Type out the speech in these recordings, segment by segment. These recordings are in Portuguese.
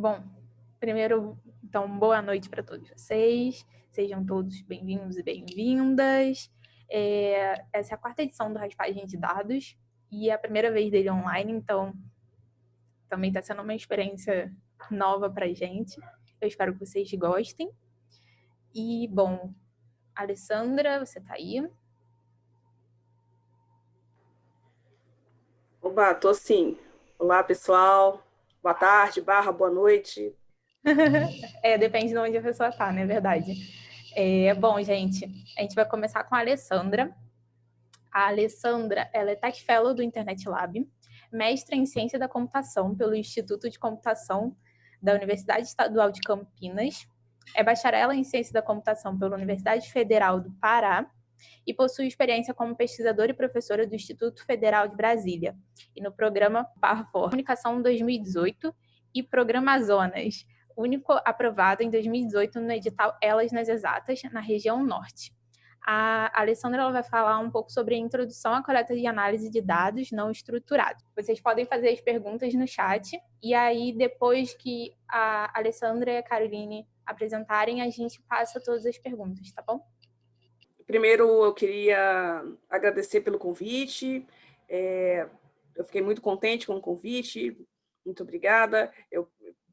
Bom, primeiro, então, boa noite para todos vocês. Sejam todos bem-vindos e bem-vindas. É, essa é a quarta edição do Raspagem de Dados e é a primeira vez dele online, então também está sendo uma experiência nova para gente. Eu espero que vocês gostem. E, bom, Alessandra, você está aí? Oba, tô sim. Olá, pessoal. Boa tarde, barra, boa noite. é, depende de onde a pessoa está, não é verdade? É, bom, gente, a gente vai começar com a Alessandra. A Alessandra, ela é Tech Fellow do Internet Lab, mestra em Ciência da Computação pelo Instituto de Computação da Universidade Estadual de Campinas, é bacharela em Ciência da Computação pela Universidade Federal do Pará e possui experiência como pesquisadora e professora do Instituto Federal de Brasília e no programa Parfor Comunicação 2018 e Programa Zonas, único aprovado em 2018 no edital Elas nas Exatas, na região Norte. A Alessandra vai falar um pouco sobre a introdução à coleta de análise de dados não estruturados. Vocês podem fazer as perguntas no chat e aí depois que a Alessandra e a Caroline apresentarem, a gente passa todas as perguntas, tá bom? Primeiro, eu queria agradecer pelo convite. É, eu fiquei muito contente com o convite. Muito obrigada. Eu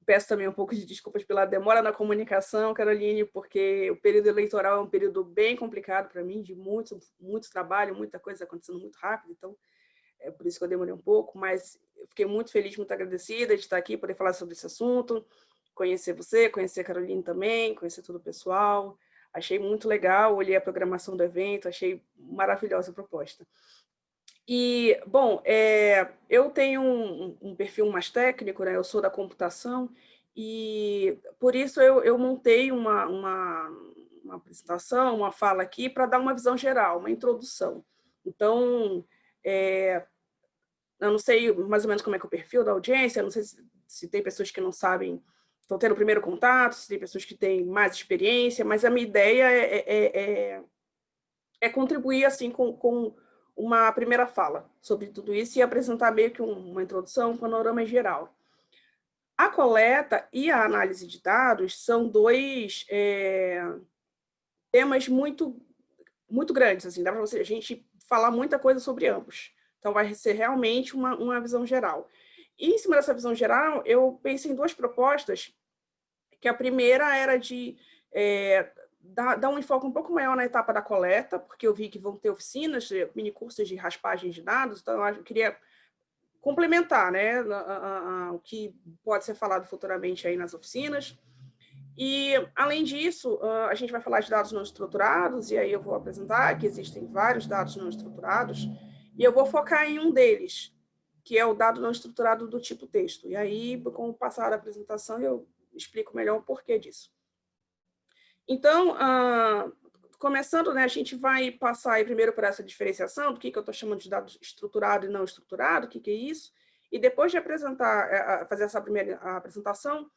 peço também um pouco de desculpas pela demora na comunicação, Caroline, porque o período eleitoral é um período bem complicado para mim, de muito, muito trabalho, muita coisa acontecendo muito rápido, então é por isso que eu demorei um pouco, mas fiquei muito feliz, muito agradecida de estar aqui, poder falar sobre esse assunto, conhecer você, conhecer a Caroline também, conhecer todo o pessoal, Achei muito legal, olhei a programação do evento, achei maravilhosa a proposta. E, bom, é, eu tenho um, um, perfil mais técnico, né? eu sou da computação, e por isso eu, eu montei uma, uma, uma apresentação, uma fala aqui, para dar uma visão geral, uma introdução. Então, é, eu não sei mais ou menos como é que é o perfil da audiência, não sei se, se tem pessoas que não sabem estão tendo o primeiro contato, se tem pessoas que têm mais experiência, mas a minha ideia é, é, é, é contribuir assim com, com, uma primeira fala sobre tudo isso e apresentar meio que uma introdução, um panorama geral. A coleta e a análise de dados são dois é, temas muito, muito grandes, assim, dá para a gente falar muita coisa sobre ambos. Então, vai ser realmente uma, uma visão geral. E, em cima dessa visão geral, eu pensei em duas propostas, que a primeira era de é, dar, dar, um enfoque um pouco maior na etapa da coleta, porque eu vi que vão ter oficinas, eh, mini cursos de raspagem de dados, então eu queria complementar né, a, a, a, o que pode ser falado futuramente aí nas oficinas. E, além disso, a gente vai falar de dados não estruturados, e aí eu vou apresentar que existem vários dados não estruturados, e eu vou focar em um deles, que é o dado não estruturado do tipo texto. E aí, com o passar da apresentação, eu explico melhor o porquê disso. Então, ah, começando, né, a gente vai passar aí primeiro por essa diferenciação do que, que eu estou chamando de dado estruturado e não estruturado, o que, que é isso, e depois de apresentar, é, fazer essa primeira apresentação,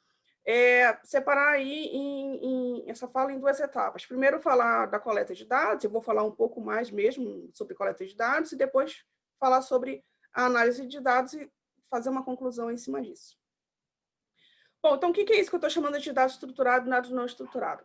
é, separar aí em, em, essa fala em duas etapas. Primeiro, falar da coleta de dados, eu vou falar um pouco mais mesmo sobre coleta de dados, e depois falar sobre a análise de dados e fazer uma conclusão em cima disso. Bom, então o que é isso que eu estou chamando de dado estruturado e dado não estruturado?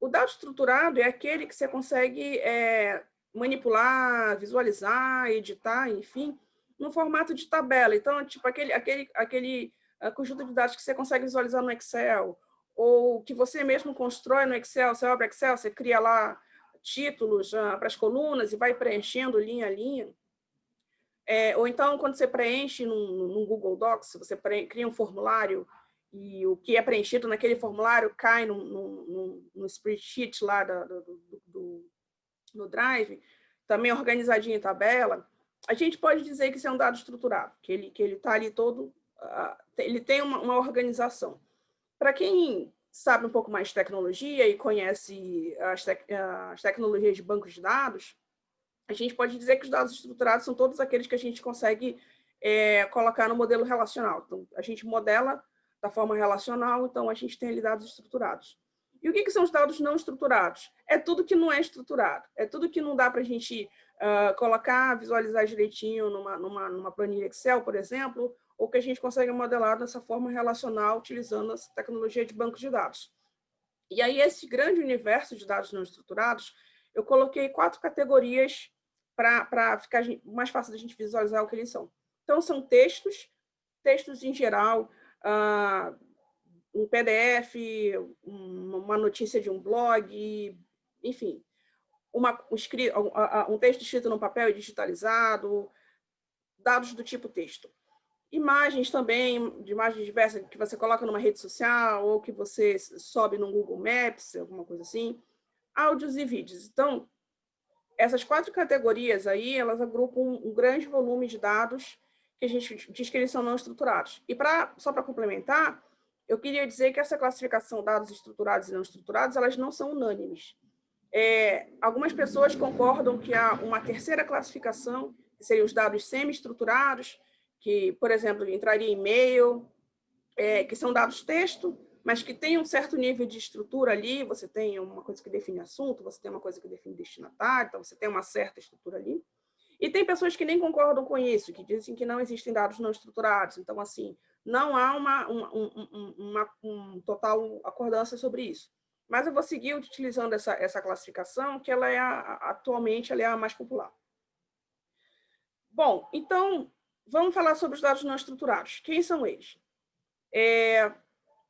O dado estruturado é aquele que você consegue é, manipular, visualizar, editar, enfim, no formato de tabela. Então, tipo, aquele, aquele, aquele uh, conjunto de dados que você consegue visualizar no Excel, ou que você mesmo constrói no Excel, você abre Excel, você cria lá títulos uh, para as colunas e vai preenchendo linha a linha. É, ou então, quando você preenche num, Google Docs, você cria um formulário e o que é preenchido naquele formulário cai no, no, no, spreadsheet lá do, do, do, Drive, também organizadinho em tabela, a gente pode dizer que isso é um dado estruturado, que ele que ele está ali todo, uh, ele tem uma, uma organização. Para quem sabe um pouco mais de tecnologia e conhece as, tec as tecnologias de bancos de dados, a gente pode dizer que os dados estruturados são todos aqueles que a gente consegue é, colocar no modelo relacional. Então, a gente modela da forma relacional, então a gente tem ali dados estruturados. E o que, que são os dados não estruturados? É tudo que não é estruturado, é tudo que não dá para a gente uh, colocar, visualizar direitinho numa, numa, numa planilha Excel, por exemplo, ou que a gente consegue modelar dessa forma relacional, utilizando essa tecnologia de banco de dados. E aí, esse grande universo de dados não estruturados, eu coloquei quatro categorias para ficar mais fácil da gente visualizar o que eles são. Então, são textos, textos em geral, uh, um PDF, uma notícia de um blog, enfim, uma, um, um texto escrito no papel e digitalizado, dados do tipo texto. Imagens também, de imagens diversas, que você coloca numa rede social ou que você sobe no Google Maps, alguma coisa assim. Áudios e vídeos. Então, essas quatro categorias aí, elas agrupam um grande volume de dados que a gente diz que eles são não estruturados. E pra, só para complementar, eu queria dizer que essa classificação dados estruturados e não estruturados, elas não são unânimes. É, algumas pessoas concordam que há uma terceira classificação, que seriam os dados semi-estruturados, que, por exemplo, entraria e-mail, é, que são dados texto, mas que tem um certo nível de estrutura ali, você tem uma coisa que define assunto, você tem uma coisa que define destinatário, então você tem uma certa estrutura ali. E tem pessoas que nem concordam com isso, que dizem que não existem dados não estruturados. Então, assim, não há uma, uma, uma, uma um total acordância sobre isso. Mas eu vou seguir utilizando essa, essa classificação, que ela é a, atualmente ela é a mais popular. Bom, então, vamos falar sobre os dados não estruturados. Quem são eles? É,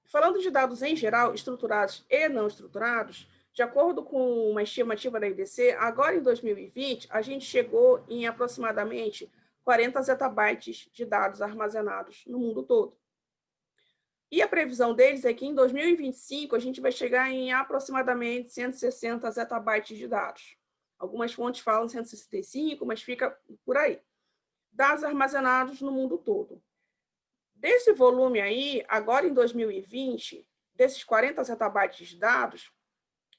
falando de dados em geral, estruturados e não estruturados, de acordo com uma estimativa da IDC, agora em 2020, a gente chegou em aproximadamente 40 zettabytes de dados armazenados no mundo todo. E a previsão deles é que em 2025 a gente vai chegar em aproximadamente 160 zettabytes de dados. Algumas fontes falam 165, mas fica por aí dados armazenados no mundo todo. Desse volume aí, agora em 2020, desses 40 zettabytes de dados,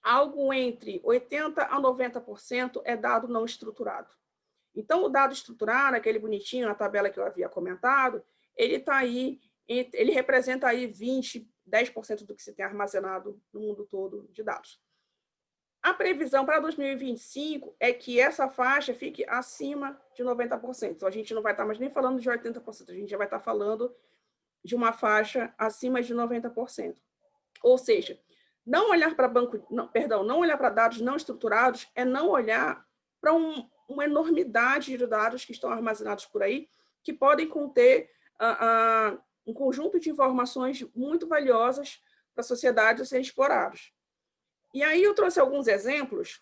algo entre 80% a 90% é dado não estruturado. Então, o dado estruturado, aquele bonitinho na tabela que eu havia comentado, ele está aí, ele representa aí 20%, 10% do que se tem armazenado no mundo todo de dados. A previsão para 2025 é que essa faixa fique acima de 90%. Então, a gente não vai estar mais nem falando de 80%, a gente já vai estar falando de uma faixa acima de 90%. Ou seja, não olhar para banco, não, perdão, não olhar para dados não estruturados é não olhar para um, uma enormidade de dados que estão armazenados por aí, que podem conter uh, uh, um conjunto de informações muito valiosas para a sociedade serem explorados. E aí eu trouxe alguns exemplos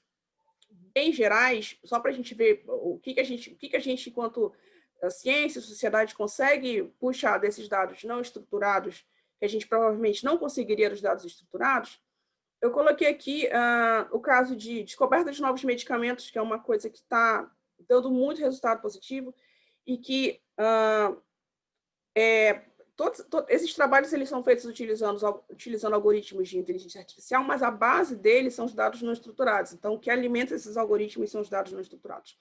bem gerais, só para a gente ver o que, que a gente, o que, que a gente, enquanto a ciência, sociedade, consegue puxar desses dados não estruturados, que a gente provavelmente não conseguiria dos dados estruturados. Eu coloquei aqui uh, o caso de descoberta de novos medicamentos, que é uma coisa que está dando muito resultado positivo, e que uh, é, todos, todos, esses trabalhos eles são feitos utilizando, utilizando algoritmos de inteligência artificial, mas a base deles são os dados não estruturados. Então, o que alimenta esses algoritmos são os dados não estruturados.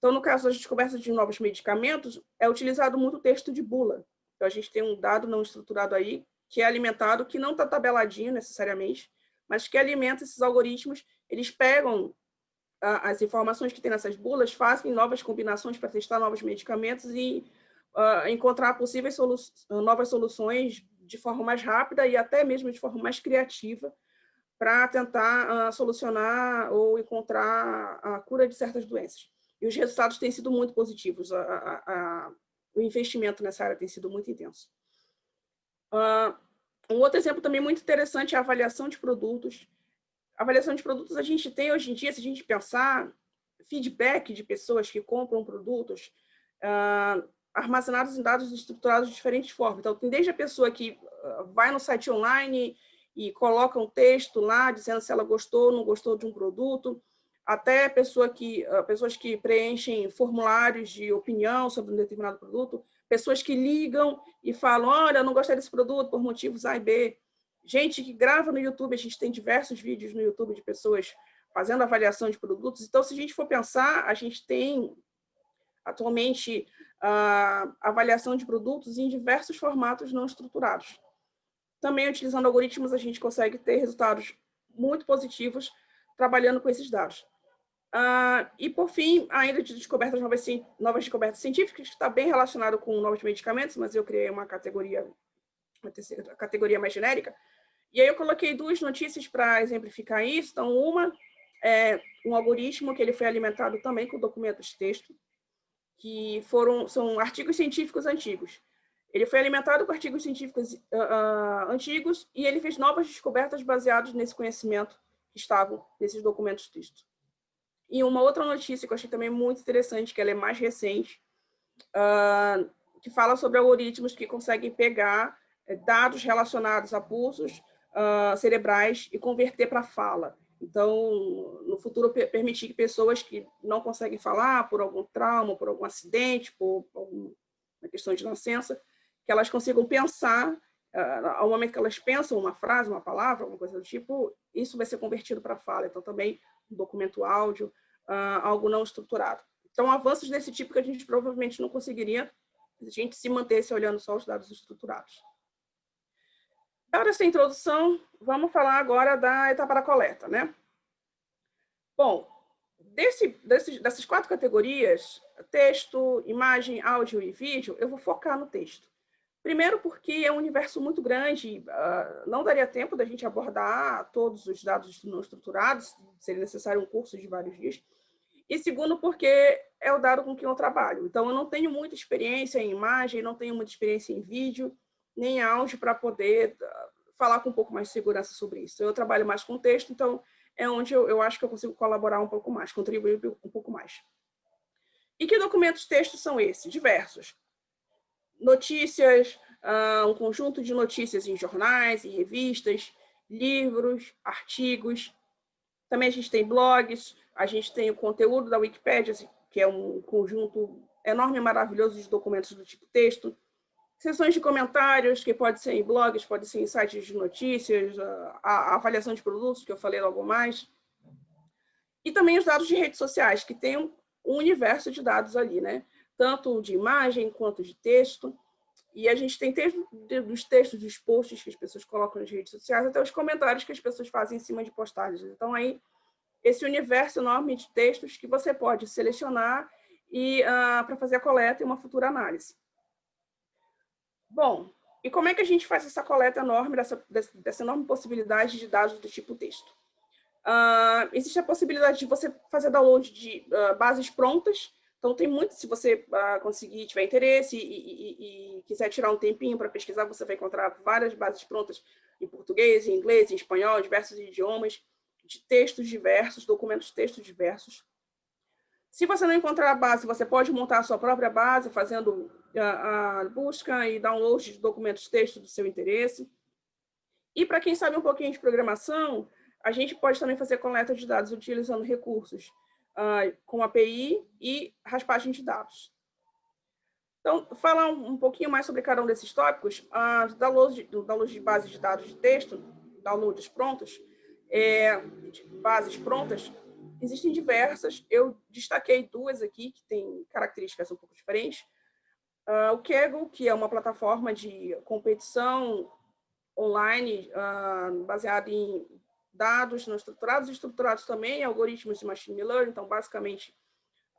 Então, no caso das descobertas de novos medicamentos, é utilizado muito o texto de bula. Então, a gente tem um dado não estruturado aí, que é alimentado, que não está tabeladinho necessariamente, mas que alimenta esses algoritmos. Eles pegam as informações que tem nessas bulas, fazem novas combinações para testar novos medicamentos e uh, encontrar possíveis solu novas soluções de forma mais rápida e até mesmo de forma mais criativa para tentar uh, solucionar ou encontrar a cura de certas doenças. E os resultados têm sido muito positivos, a, a, a, o investimento nessa área tem sido muito intenso. Uh, um outro exemplo também muito interessante é a avaliação de produtos. A avaliação de produtos a gente tem hoje em dia, se a gente pensar, feedback de pessoas que compram produtos, uh, armazenados em dados estruturados de diferentes formas. Então, tem desde a pessoa que vai no site online e coloca um texto lá, dizendo se ela gostou ou não gostou de um produto, até pessoa que, ah, pessoas que preenchem formulários de opinião sobre um determinado produto, pessoas que ligam e falam, olha, não gostei desse produto por motivos A e B. Gente que grava no YouTube, a gente tem diversos vídeos no YouTube de pessoas fazendo avaliação de produtos. Então, se a gente for pensar, a gente tem atualmente a avaliação de produtos em diversos formatos não estruturados. Também, utilizando algoritmos, a gente consegue ter resultados muito positivos trabalhando com esses dados. Uh, e, por fim, ainda de descobertas novas, novas descobertas científicas, que está bem relacionado com novos medicamentos, mas eu criei uma categoria, uma terceira, categoria mais genérica. E aí eu coloquei duas notícias para exemplificar isso. Então, uma é um algoritmo que ele foi alimentado também com documentos de texto, que foram, são artigos científicos antigos. Ele foi alimentado com artigos científicos uh, uh, antigos e ele fez novas descobertas baseadas nesse conhecimento que estavam nesses documentos de texto. E uma outra notícia que eu achei também muito interessante, que ela é mais recente, uh, que fala sobre algoritmos que conseguem pegar eh, dados relacionados a pulsos uh, cerebrais e converter para fala. Então, no futuro, permitir que pessoas que não conseguem falar por algum trauma, por algum acidente, por alguma questão de nascença, que elas consigam pensar, uh, ao momento que elas pensam uma frase, uma palavra, alguma coisa do tipo, isso vai ser convertido para fala. Então, também um documento áudio, uh, algo não estruturado. Então, avanços desse tipo que a gente provavelmente não conseguiria se a gente se mantesse olhando só os dados estruturados. Dada essa introdução, vamos falar agora da etapa da coleta, né? Bom, desse, desse, dessas quatro categorias, texto, imagem, áudio e vídeo, eu vou focar no texto. Primeiro porque é um universo muito grande, uh, não daria tempo da gente abordar todos os dados não estruturados, seria necessário um curso de vários dias. E segundo porque é o dado com que eu trabalho. Então, eu não tenho muita experiência em imagem, não tenho muita experiência em vídeo, nem áudio para poder ah, falar com um pouco mais de segurança sobre isso. Eu trabalho mais com texto, então é onde eu, eu acho que eu consigo colaborar um pouco mais, contribuir um pouco mais. E que documentos textos são esses? Diversos notícias, uh, um conjunto de notícias em jornais, em revistas, livros, artigos. Também a gente tem blogs, a gente tem o conteúdo da Wikipédia, que é um conjunto enorme e maravilhoso de documentos do tipo texto. Sessões de comentários, que pode ser em blogs, pode ser em sites de notícias, a, a avaliação de produtos, que eu falei logo mais. E também os dados de redes sociais, que tem um, um universo de dados ali, né? Tanto de imagem quanto de texto. E a gente tem desde os textos dos posts que as pessoas colocam nas redes sociais até os comentários que as pessoas fazem em cima de postagens. Então, aí, esse universo enorme de textos que você pode selecionar e uh, para fazer a coleta e uma futura análise. Bom, e como é que a gente faz essa coleta enorme, dessa, dessa enorme possibilidade de dados do tipo texto? Uh, existe a possibilidade de você fazer download de uh, bases prontas, então, tem muito, se você uh, conseguir, tiver interesse e, e, e quiser tirar um tempinho para pesquisar, você vai encontrar várias bases prontas em português, em inglês, em espanhol, diversos idiomas, de textos diversos, documentos de textos diversos. Se você não encontrar a base, você pode montar a sua própria base, fazendo a, a busca e download de documentos de do seu interesse. E para quem sabe um pouquinho de programação, a gente pode também fazer coleta de dados utilizando recursos uh, com API e raspagem de dados. Então, falar um, um pouquinho mais sobre cada um desses tópicos, uh, download, de, download de bases de dados de texto, downloads prontos, é, bases prontas, existem diversas, eu destaquei duas aqui que têm características um pouco diferentes. Uh, o Kaggle, que é uma plataforma de competição online uh, baseada em dados não estruturados estruturados também, algoritmos de machine learning, então, basicamente,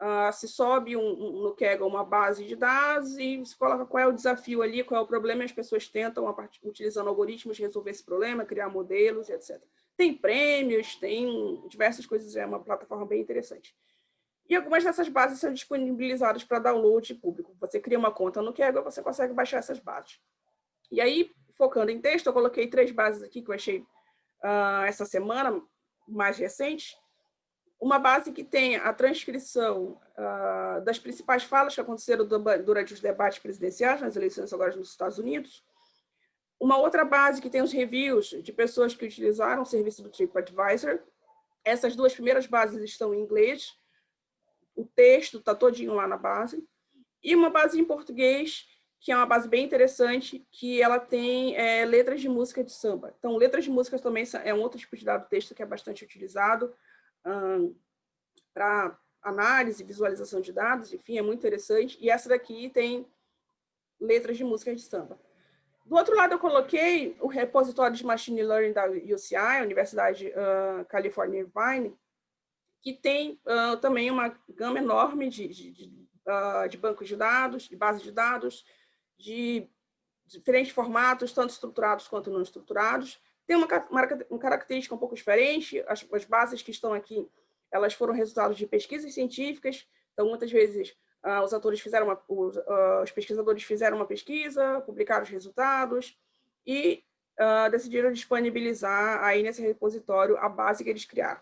uh, se sobe um, um, no Kaggle uma base de dados e se coloca qual é o desafio ali, qual é o problema, e as pessoas tentam, part... utilizando algoritmos, resolver esse problema, criar modelos, etc. Tem prêmios, tem diversas coisas, é uma plataforma bem interessante. E algumas dessas bases são disponibilizadas para download público. Você cria uma conta no Kaggle, você consegue baixar essas bases. E aí, focando em texto, eu coloquei três bases aqui que eu achei uh, essa semana, mais recente, uma base que tem a transcrição uh, das principais falas que aconteceram durante os debates presidenciais, nas eleições agora nos Estados Unidos, uma outra base que tem os reviews de pessoas que utilizaram o serviço do TripAdvisor. Essas duas primeiras bases estão em inglês, o texto está todinho lá na base. E uma base em português que é uma base bem interessante, que ela tem é, letras de música de samba. Então, letras de música também é um outro tipo de dado texto que é bastante utilizado um, para análise, visualização de dados, enfim, é muito interessante. E essa daqui tem letras de música de samba. Do outro lado, eu coloquei o repositório de Machine Learning da UCI, Universidade uh, California Irvine, que tem uh, também uma gama enorme de, de, de, uh, de, bancos de dados, de bases de dados, de diferentes formatos, tanto estruturados quanto não estruturados. Tem uma, uma, característica um pouco diferente, as, as, bases que estão aqui, elas foram resultados de pesquisas científicas, então muitas vezes uh, os autores fizeram uma, os, os, pesquisadores fizeram uma pesquisa, publicaram os resultados e decidiram disponibilizar aí nesse repositório a base que eles criaram.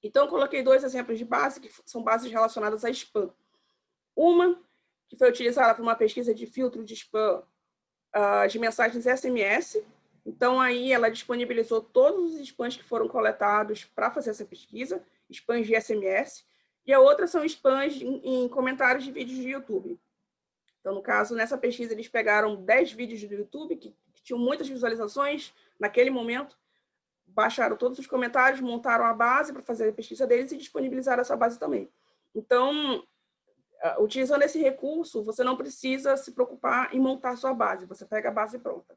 Então, coloquei dois exemplos de base, que são bases relacionadas a spam. Uma, que foi utilizada para uma pesquisa de filtro de spam uh, de mensagens SMS. Então, aí ela disponibilizou todos os spams que foram coletados para fazer essa pesquisa, spams de SMS. E a outra são spams em, em comentários de vídeos de YouTube. Então, no caso, nessa pesquisa, eles pegaram 10 vídeos do YouTube que, que tinham muitas visualizações naquele momento, baixaram todos os comentários, montaram a base para fazer a pesquisa deles e disponibilizaram essa base também. Então, utilizando esse recurso, você não precisa se preocupar em montar sua base, você pega a base pronta.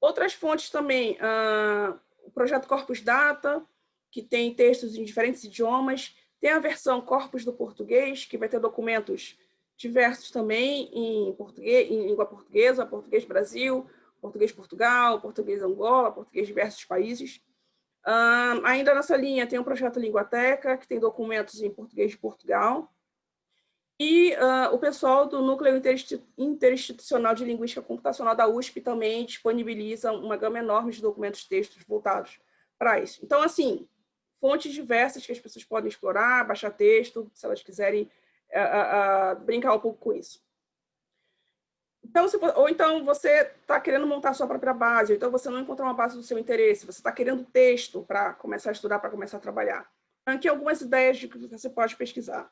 Outras fontes também, uh, o projeto Corpus Data, que tem textos em diferentes idiomas, tem a versão Corpus do português, que vai ter documentos diversos também em português, em língua portuguesa, português Brasil, português Portugal, português Angola, português diversos países. Uh, ainda nessa linha tem o projeto Linguateca, que tem documentos em português de Portugal. E uh, o pessoal do Núcleo Interinstitucional de Linguística Computacional da USP também disponibiliza uma gama enorme de documentos textos voltados para isso. Então, assim, fontes diversas que as pessoas podem explorar, baixar texto, se elas quiserem uh, brincar um pouco com isso. Então, se, ou então você está querendo montar sua própria base, ou então você não encontrou uma base do seu interesse, você está querendo texto para começar a estudar, para começar a trabalhar. Aqui algumas ideias de que você pode pesquisar.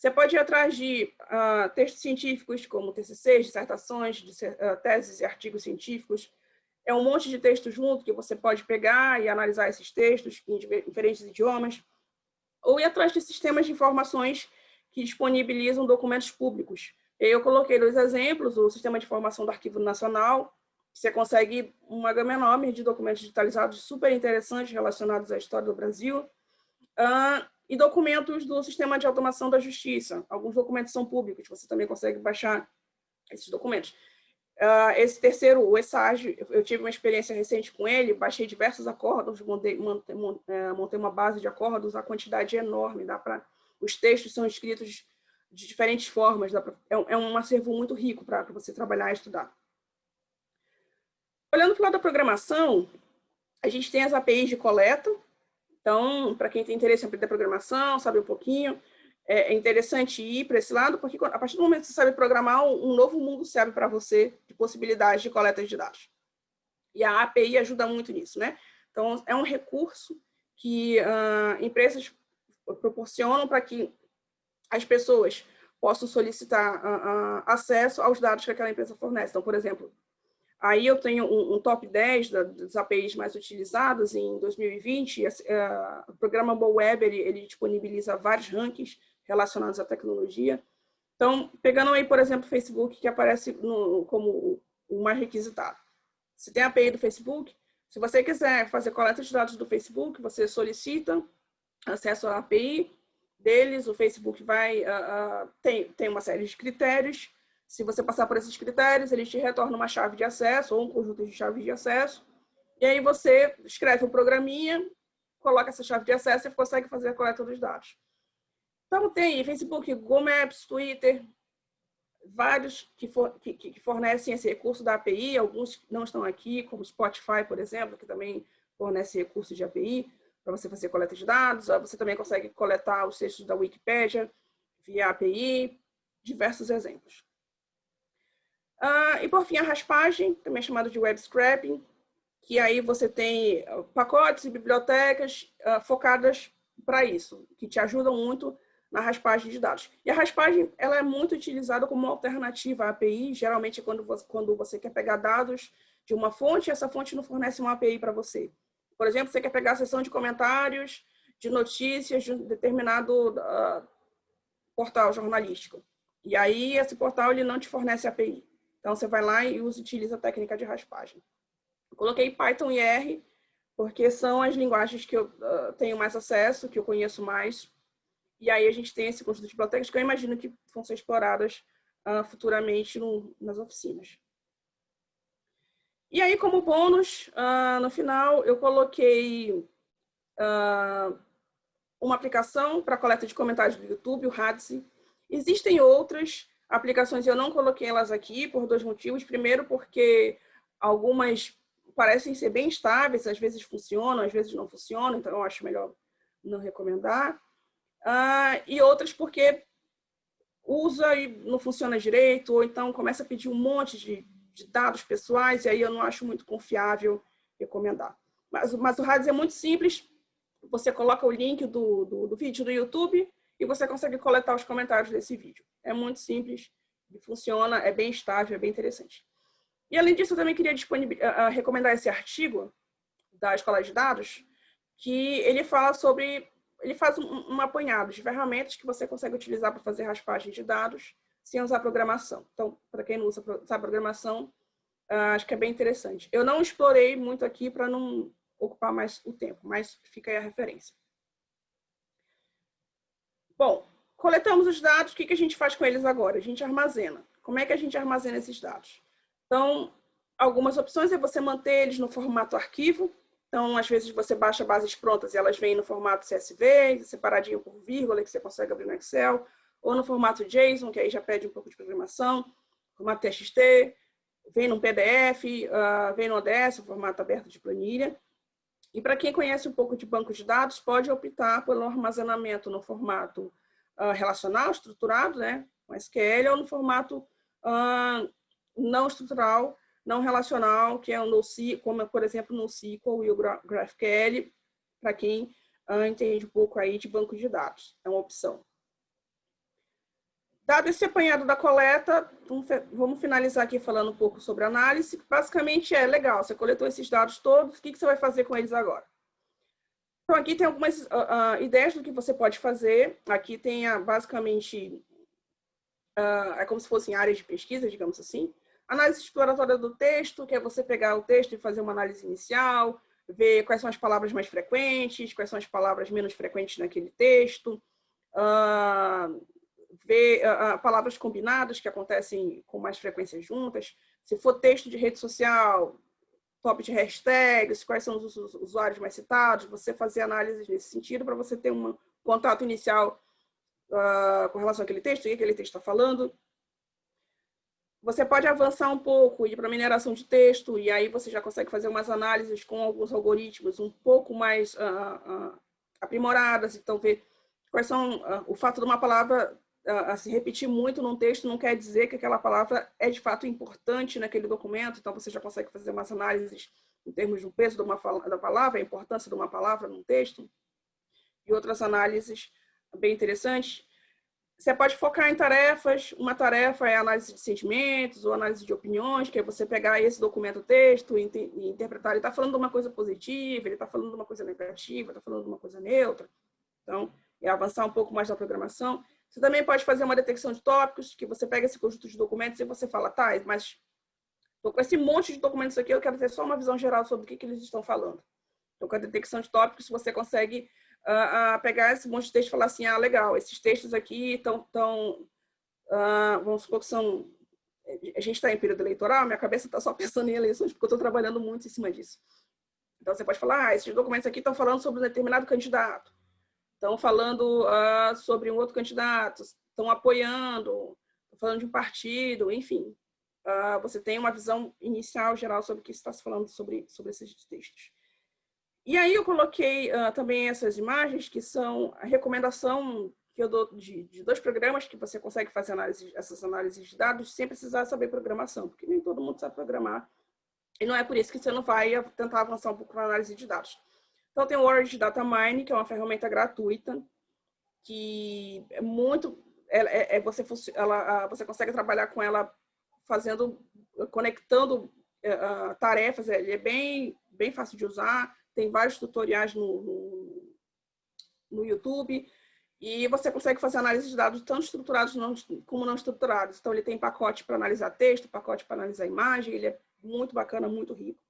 Você pode ir atrás de uh, textos científicos, como TCCs, dissertações, uh, teses e artigos científicos. É um monte de texto junto que você pode pegar e analisar esses textos em diferentes idiomas. Ou ir atrás de sistemas de informações que disponibilizam documentos públicos, eu coloquei dois exemplos, o Sistema de Informação do Arquivo Nacional, você consegue uma gama enorme de documentos digitalizados super interessantes relacionados à história do Brasil, uh, e documentos do Sistema de Automação da Justiça. Alguns documentos são públicos, você também consegue baixar esses documentos. Uh, esse terceiro, o ESAGE, eu tive uma experiência recente com ele, baixei diversos acordos, montei, montei, é, uma base de acordos, a quantidade é enorme, dá para os textos são escritos de diferentes formas. Pra, é, é, um acervo muito rico para você trabalhar e estudar. Olhando para o lado da programação, a gente tem as APIs de coleta. Então, para quem tem interesse em aprender programação, sabe um pouquinho, é, é interessante ir para esse lado, porque a partir do momento que você sabe programar, um novo mundo se abre para você de possibilidades de coleta de dados. E a API ajuda muito nisso, né? Então, é um recurso que uh, empresas proporcionam para que as pessoas possam solicitar uh, uh, acesso aos dados que aquela empresa fornece. Então, por exemplo, aí eu tenho um, um top 10 da, das APIs mais utilizadas em 2020, uh, o programa BoWeb, ele, ele disponibiliza vários rankings relacionados à tecnologia. Então, pegando aí, por exemplo, o Facebook, que aparece no, como o mais requisitado. Você tem a API do Facebook, se você quiser fazer coleta de dados do Facebook, você solicita acesso à API, deles, o Facebook vai uh, uh, tem, tem uma série de critérios. Se você passar por esses critérios, ele te retorna uma chave de acesso ou um conjunto de chaves de acesso. E aí você escreve um programinha, coloca essa chave de acesso e consegue fazer a coleta dos dados. Então tem Facebook, Google Maps, Twitter, vários que, for, que, que fornecem esse recurso da API, alguns não estão aqui, como Spotify, por exemplo, que também fornece recurso de API para você fazer coleta de dados. Você também consegue coletar os textos da Wikipédia via API, diversos exemplos. Uh, e por fim, a raspagem, também chamada de web scraping, que aí você tem ah, pacotes e bibliotecas uh, focadas para isso, que te ajudam muito na raspagem de dados. E a raspagem ela é muito utilizada como alternativa à API, geralmente quando você, quando você quer pegar dados de uma fonte, essa fonte não fornece uma API para você. Por exemplo, você quer pegar a seção de comentários de notícias de um determinado uh, portal jornalístico. E aí, esse portal ele não te fornece API. Então, você vai lá e utiliza a técnica de raspagem. Coloquei Python e R, porque são as linguagens que eu uh, tenho mais acesso, que eu conheço mais. E aí a gente tem esse conjunto de bibliotecas que eu imagino que vão ser exploradas uh, futuramente no, nas oficinas. E aí, como bônus, uh, no final, eu coloquei uma aplicação para coleta de comentários do YouTube, o Hadzi. Existem outras aplicações, eu não coloquei elas aqui por dois motivos. Primeiro, porque algumas parecem ser bem estáveis, às vezes funcionam, às vezes não funcionam, então eu acho melhor não recomendar. Uh, e outras porque usa e não funciona direito, ou então começa a pedir um monte de, de dados pessoais, e aí eu não acho muito confiável recomendar. Mas, mas o Hades é muito simples, você coloca o link do, do, do vídeo do YouTube e você consegue coletar os comentários desse vídeo. É muito simples, funciona, é bem estável, é bem interessante. E além disso, eu também queria uh, recomendar esse artigo da Escola de Dados, que ele fala sobre, ele faz um, um apanhado de ferramentas que você consegue utilizar para fazer raspagem de dados sem usar programação. Então, para quem não usa sabe programação, uh, acho que é bem interessante. Eu não explorei muito aqui para não ocupar mais o tempo, mas fica aí a referência. Bom, coletamos os dados, o que, que a gente faz com eles agora? A gente armazena. Como é que a gente armazena esses dados? Então, algumas opções é você manter eles no formato arquivo. Então, às vezes você baixa bases prontas e elas vêm no formato CSV, separadinho por vírgula, que você consegue abrir no Excel, ou no formato JSON, que aí já pede um pouco de programação, formato TXT, vem no PDF, uh, vem no ODS, formato aberto de planilha. E para quem conhece um pouco de banco de dados, pode optar pelo armazenamento no formato uh, relacional, estruturado, né, com SQL, ou no formato uh, não estrutural, não relacional, que é o NoSQL, como por exemplo no SQL e o GraphQL, para quem uh, entende um pouco aí de banco de dados, é uma opção. Dado esse apanhado da coleta, vamos finalizar aqui falando um pouco sobre análise. Basicamente é legal, você coletou esses dados todos, o que você vai fazer com eles agora? Então aqui tem algumas uh, uh, ideias do que você pode fazer. Aqui tem basicamente, uh, é como se fossem áreas de pesquisa, digamos assim. Análise exploratória do texto, que é você pegar o texto e fazer uma análise inicial, ver quais são as palavras mais frequentes, quais são as palavras menos frequentes naquele texto, ver palavras combinadas que acontecem com mais frequência juntas. Se for texto de rede social, top de hashtags, quais são os usuários mais citados, você fazer análises nesse sentido para você ter um contato inicial uh, com relação àquele texto, o que aquele texto está falando. Você pode avançar um pouco, ir para mineração de texto, e aí você já consegue fazer umas análises com alguns algoritmos um pouco mais uh, uh, aprimoradas, então ver quais são o fato de uma palavra se repetir muito num texto não quer dizer que aquela palavra é de fato importante naquele documento, então você já consegue fazer umas análises em termos do peso de uma da palavra, a importância de uma palavra num texto, e outras análises bem interessantes. Você pode focar em tarefas. Uma tarefa é análise de sentimentos ou análise de opiniões, que é você pegar esse documento texto e, e interpretar. Ele está falando de uma coisa positiva, ele está falando de uma coisa negativa, está falando de uma coisa neutra. Então, é avançar um pouco mais na programação. Você também pode fazer uma detecção de tópicos, que você pega esse conjunto de documentos e você fala, tá, mas estou com esse monte de documentos aqui, eu quero ter só uma visão geral sobre o que, que eles estão falando. Então, com a detecção de tópicos, você consegue a, pegar esse monte de texto e falar assim, ah, legal, esses textos aqui estão, tão, uh, vamos supor que são, a gente está em período eleitoral, minha cabeça está só pensando em eleições, porque eu estou trabalhando muito em cima disso. Então, você pode falar, ah, esses documentos aqui estão falando sobre um determinado candidato, estão falando uh, sobre um outro candidato, estão apoiando, estão falando de um partido, enfim. Uh, você tem uma visão inicial, geral, sobre o que está se falando sobre, sobre esses textos. E aí eu coloquei uh, também essas imagens, que são a recomendação que eu dou de, de, dois programas que você consegue fazer análise, essas análises de dados sem precisar saber programação, porque nem todo mundo sabe programar. E não é por isso que você não vai tentar avançar um pouco na análise de dados. Então tem o Orange Data Mine, que é uma ferramenta gratuita, que é muito... É, é você, ela, você consegue trabalhar com ela fazendo, conectando uh, tarefas, ele é bem, bem fácil de usar, tem vários tutoriais no, no, no YouTube, e você consegue fazer análise de dados tanto estruturados como não estruturados. Então, ele tem pacote para analisar texto, pacote para analisar imagem, ele é muito bacana, muito rico.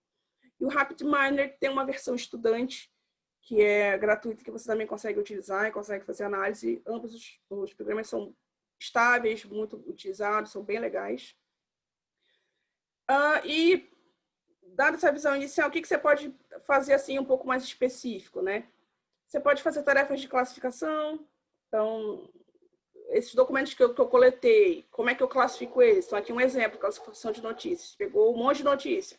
E o RapidMiner tem uma versão estudante, que é gratuita, que você também consegue utilizar e consegue fazer análise. Ambos os, os programas são estáveis, muito utilizados, são bem legais. Uh, e, dada essa visão inicial, o que, que você pode fazer assim um pouco mais específico, né? Você pode fazer tarefas de classificação. Então, esses documentos que eu, que eu coletei, como é que eu classifico eles? Então, aqui um exemplo, classificação de notícias. Pegou um monte de notícia.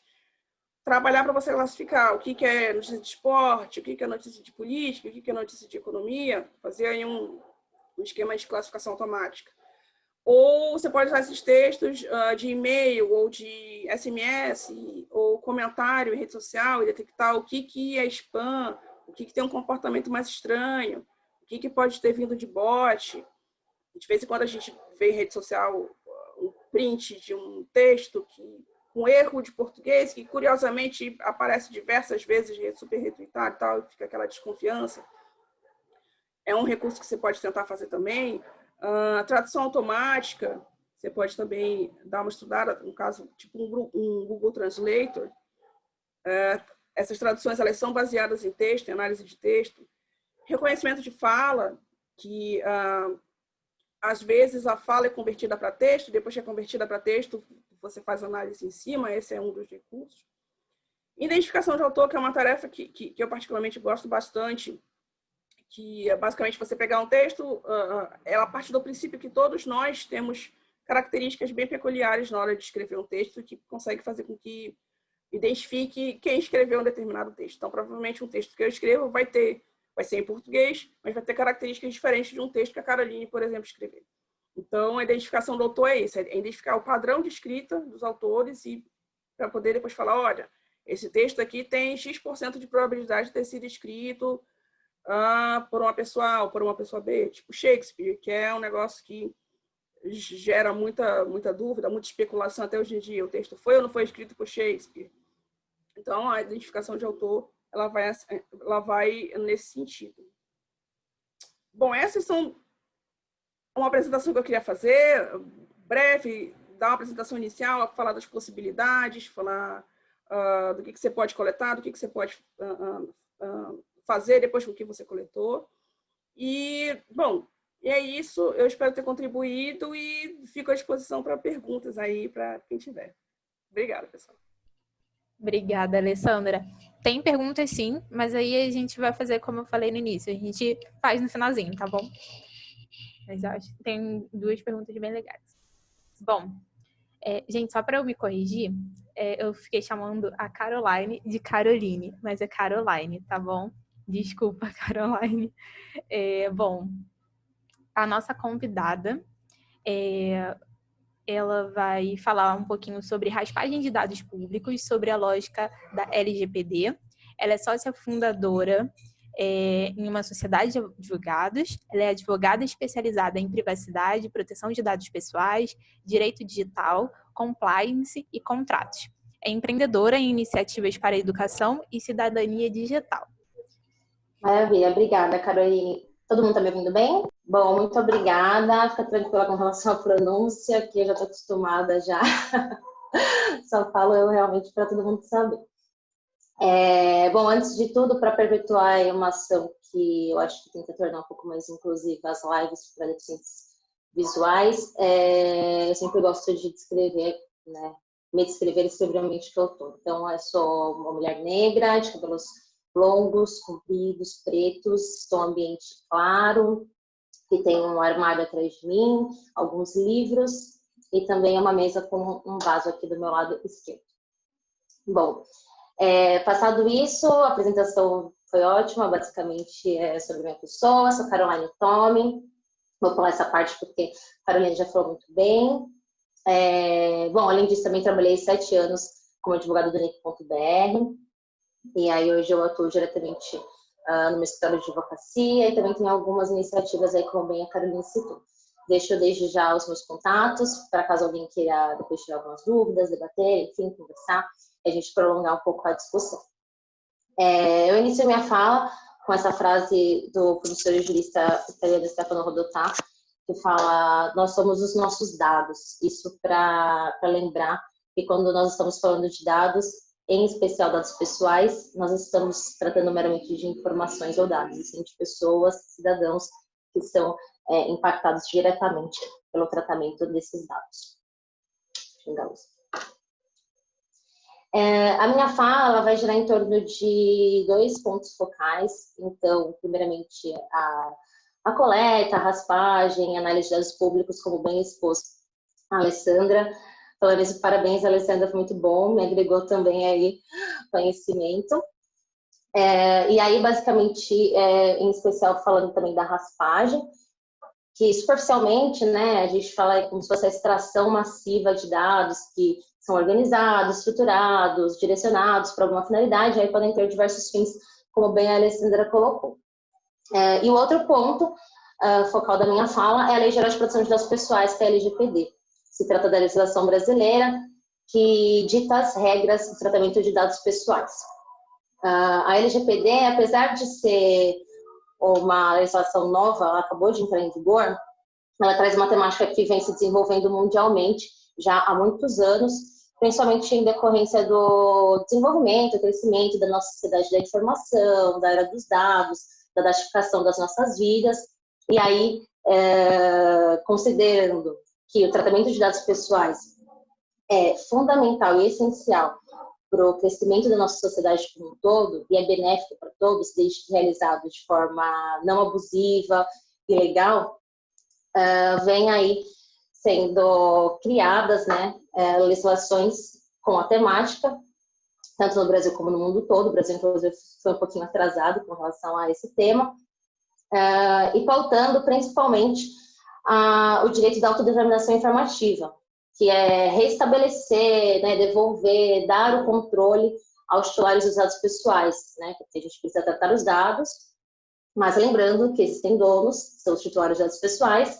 Trabalhar para você classificar o que, que é notícia de esporte, o que, que é notícia de política, o que, que é notícia de economia. Fazer aí um, um esquema de classificação automática. Ou você pode usar esses textos uh, de e-mail ou de SMS ou comentário em rede social e detectar o que, que é spam, o que, que tem um comportamento mais estranho, o que, que pode ter vindo de bot. De vez em quando a gente vê em rede social um print de um texto que um erro de português que curiosamente aparece diversas vezes super retweetado e tal, fica aquela desconfiança. É um recurso que você pode tentar fazer também. Uh, tradução automática, você pode também dar uma estudada, no caso, tipo um, um Google Translator. Uh, essas traduções elas são baseadas em texto, em análise de texto. Reconhecimento de fala, que uh, às vezes a fala é convertida para texto, depois que é convertida para texto, você faz análise em cima, esse é um dos recursos. Identificação de autor, que é uma tarefa que, que, que eu particularmente gosto bastante, que é basicamente você pegar um texto, uh, ela parte do princípio que todos nós temos características bem peculiares na hora de escrever um texto que consegue fazer com que identifique quem escreveu um determinado texto. Então, provavelmente um texto que eu escrevo vai ter, vai ser em português, mas vai ter características diferentes de um texto que a Caroline, por exemplo, escreveu. Então, a identificação do autor é isso, é identificar o padrão de escrita dos autores e para poder depois falar, olha, esse texto aqui tem X% de probabilidade de ter sido escrito uh, por uma pessoa A ou por uma pessoa B, tipo Shakespeare, que é um negócio que gera muita, muita dúvida, muita especulação até hoje em dia. O texto foi ou não foi escrito por Shakespeare? Então, a identificação de autor ela vai, ela vai nesse sentido. Bom, essas são uma apresentação que eu queria fazer, breve, dar uma apresentação inicial, falar das possibilidades, falar uh, do que, que você pode coletar, do que, que você pode uh, uh, fazer depois com o que você coletou. E, bom, é isso. Eu espero ter contribuído e fico à disposição para perguntas aí para quem tiver. Obrigada, pessoal. Obrigada, Alessandra. Tem perguntas sim, mas aí a gente vai fazer como eu falei no início. A gente faz no finalzinho, tá bom? Mas acho que tem duas perguntas bem legais. Bom, é, gente, só para eu me corrigir, é, eu fiquei chamando a Caroline de Caroline, mas é Caroline, tá bom? Desculpa, Caroline. É, bom, a nossa convidada, é, ela vai falar um pouquinho sobre raspagem de dados públicos, sobre a lógica da LGPD. Ela é sócia fundadora é, em uma sociedade de advogados. Ela é advogada especializada em privacidade, proteção de dados pessoais, direito digital, compliance e contratos. É empreendedora em iniciativas para educação e cidadania digital. Maravilha, obrigada, Caroline. Todo mundo está me ouvindo bem? Bom, muito obrigada. Fica tranquila com relação à pronúncia, que eu já estou acostumada já. Só falo eu realmente para todo mundo saber. É, bom, antes de tudo, para perpetuar uma ação que eu acho que tenta tornar um pouco mais inclusiva as lives para deficientes visuais, é, eu sempre gosto de descrever, né, me descrever ambiente que eu estou. Então, eu sou uma mulher negra, de cabelos longos, compridos, pretos, estou um ambiente claro, que tem um armário atrás de mim, alguns livros e também uma mesa com um vaso aqui do meu lado esquerdo. Bom, é, passado isso, a apresentação foi ótima, basicamente é sobre minha pessoa, sou Caroline Tome, vou pular essa parte porque a Caroline já falou muito bem. É, bom, além disso, também trabalhei sete anos como advogado do NIC.br, e aí hoje eu atuo diretamente uh, no meu escritório de advocacia e também tem algumas iniciativas aí, como bem a Carolina citou. Deixo desde já os meus contatos, para caso alguém queira depois tirar algumas dúvidas, debater, enfim, conversar, a gente prolongar um pouco a discussão. É, eu inicio minha fala com essa frase do professor jurista italiano Stefano Rodotà, que fala, nós somos os nossos dados. Isso para lembrar que quando nós estamos falando de dados, em especial dados pessoais, nós estamos tratando meramente de informações ou dados, de pessoas, cidadãos que são é, impactados diretamente pelo tratamento desses dados. É, a minha fala vai girar em torno de dois pontos focais. Então, primeiramente, a, a coleta, a raspagem, a análise de dados públicos, como bem exposto a Alessandra. Falando isso, parabéns, Alessandra, foi muito bom, me agregou também aí conhecimento. É, e aí, basicamente, é, em especial falando também da raspagem, que superficialmente, né, a gente fala como se fosse a extração massiva de dados que são organizados, estruturados, direcionados para alguma finalidade, aí podem ter diversos fins, como bem a Alessandra colocou. É, e o outro ponto uh, focal da minha fala é a Lei Geral de Proteção de Dados Pessoais, que é a LGPD. Se trata da legislação brasileira que dita as regras do tratamento de dados pessoais. Uh, a LGPD, apesar de ser uma legislação nova, ela acabou de entrar em vigor, ela traz uma temática que vem se desenvolvendo mundialmente já há muitos anos, principalmente em decorrência do desenvolvimento, crescimento da nossa sociedade da informação, da era dos dados, da datificação das nossas vidas, e aí, é, considerando que o tratamento de dados pessoais é fundamental e essencial para o crescimento da nossa sociedade como um todo, e é benéfico para todos, desde que realizado de forma não abusiva e legal, uh, vem aí sendo criadas né, é, legislações com a temática, tanto no Brasil como no mundo todo. O Brasil, inclusive, foi um pouquinho atrasado com relação a esse tema, é, e pautando principalmente o direito da autodeterminação informativa, que é restabelecer, né, devolver, dar o controle aos titulares dos dados pessoais, né, porque a gente precisa tratar os dados, mas lembrando que existem donos, são os titulares de dados pessoais,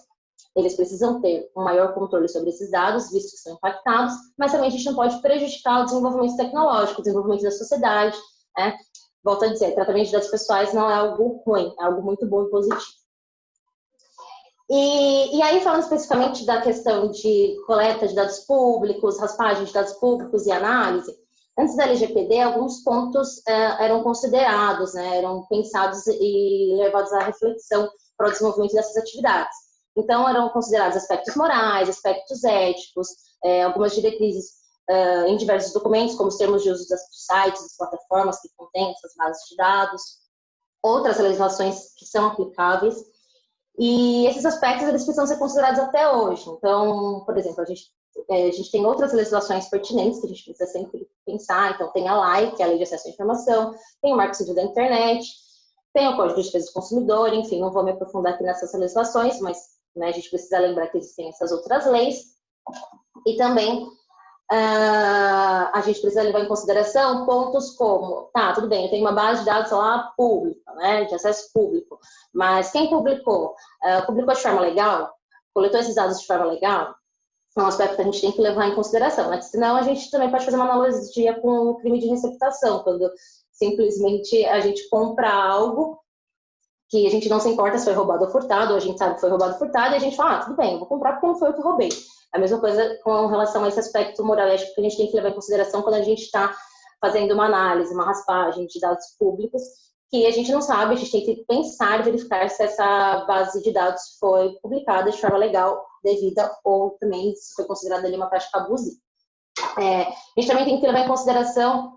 eles precisam ter um maior controle sobre esses dados, visto que são impactados, mas também a gente não pode prejudicar o desenvolvimento tecnológico, o desenvolvimento da sociedade. Né? Volto a dizer, tratamento de dados pessoais não é algo ruim, é algo muito bom e positivo. E, e, aí, falando especificamente da questão de coleta de dados públicos, raspagem de dados públicos e análise, antes da LGPD, alguns pontos eh, eram considerados, né, eram pensados e levados à reflexão para o desenvolvimento dessas atividades. Então, eram considerados aspectos morais, aspectos éticos, é, algumas diretrizes uh, em diversos documentos, como os termos de uso dos sites, das plataformas que contêm essas bases de dados, outras legislações que são aplicáveis. E esses aspectos, eles precisam ser considerados até hoje. Então, por exemplo, a gente, é, a gente tem outras legislações pertinentes que a gente precisa sempre pensar. Então, tem a LAI, que é a Lei de Acesso à Informação, tem o Marco Civil da Internet, tem o Código de Defesa do Consumidor, enfim, não vou me aprofundar aqui nessas legislações, mas né? A gente precisa lembrar que existem essas outras leis. E também uh, a gente precisa levar em consideração pontos como, tá, tudo bem, eu tenho uma base de dados lá pública, né, de acesso público, mas quem publicou? Uh, publicou de forma legal? Coletou esses dados de forma legal? É um aspecto que a gente tem que levar em consideração, né? senão a gente também pode fazer uma analogia com o crime de receptação, quando simplesmente a gente compra algo que a gente não se importa se foi roubado ou furtado, ou a gente sabe que foi roubado ou furtado, e a gente fala, ah, tudo bem, vou comprar porque não foi eu que roubei. A mesma coisa com relação a esse aspecto moral que a gente tem que levar em consideração quando a gente está fazendo uma análise, uma raspagem de dados públicos, que a gente não sabe, a gente tem que pensar, verificar se essa base de dados foi publicada de forma legal, devida, ou também se foi considerada ali uma prática abusiva. É, a gente também tem que levar em consideração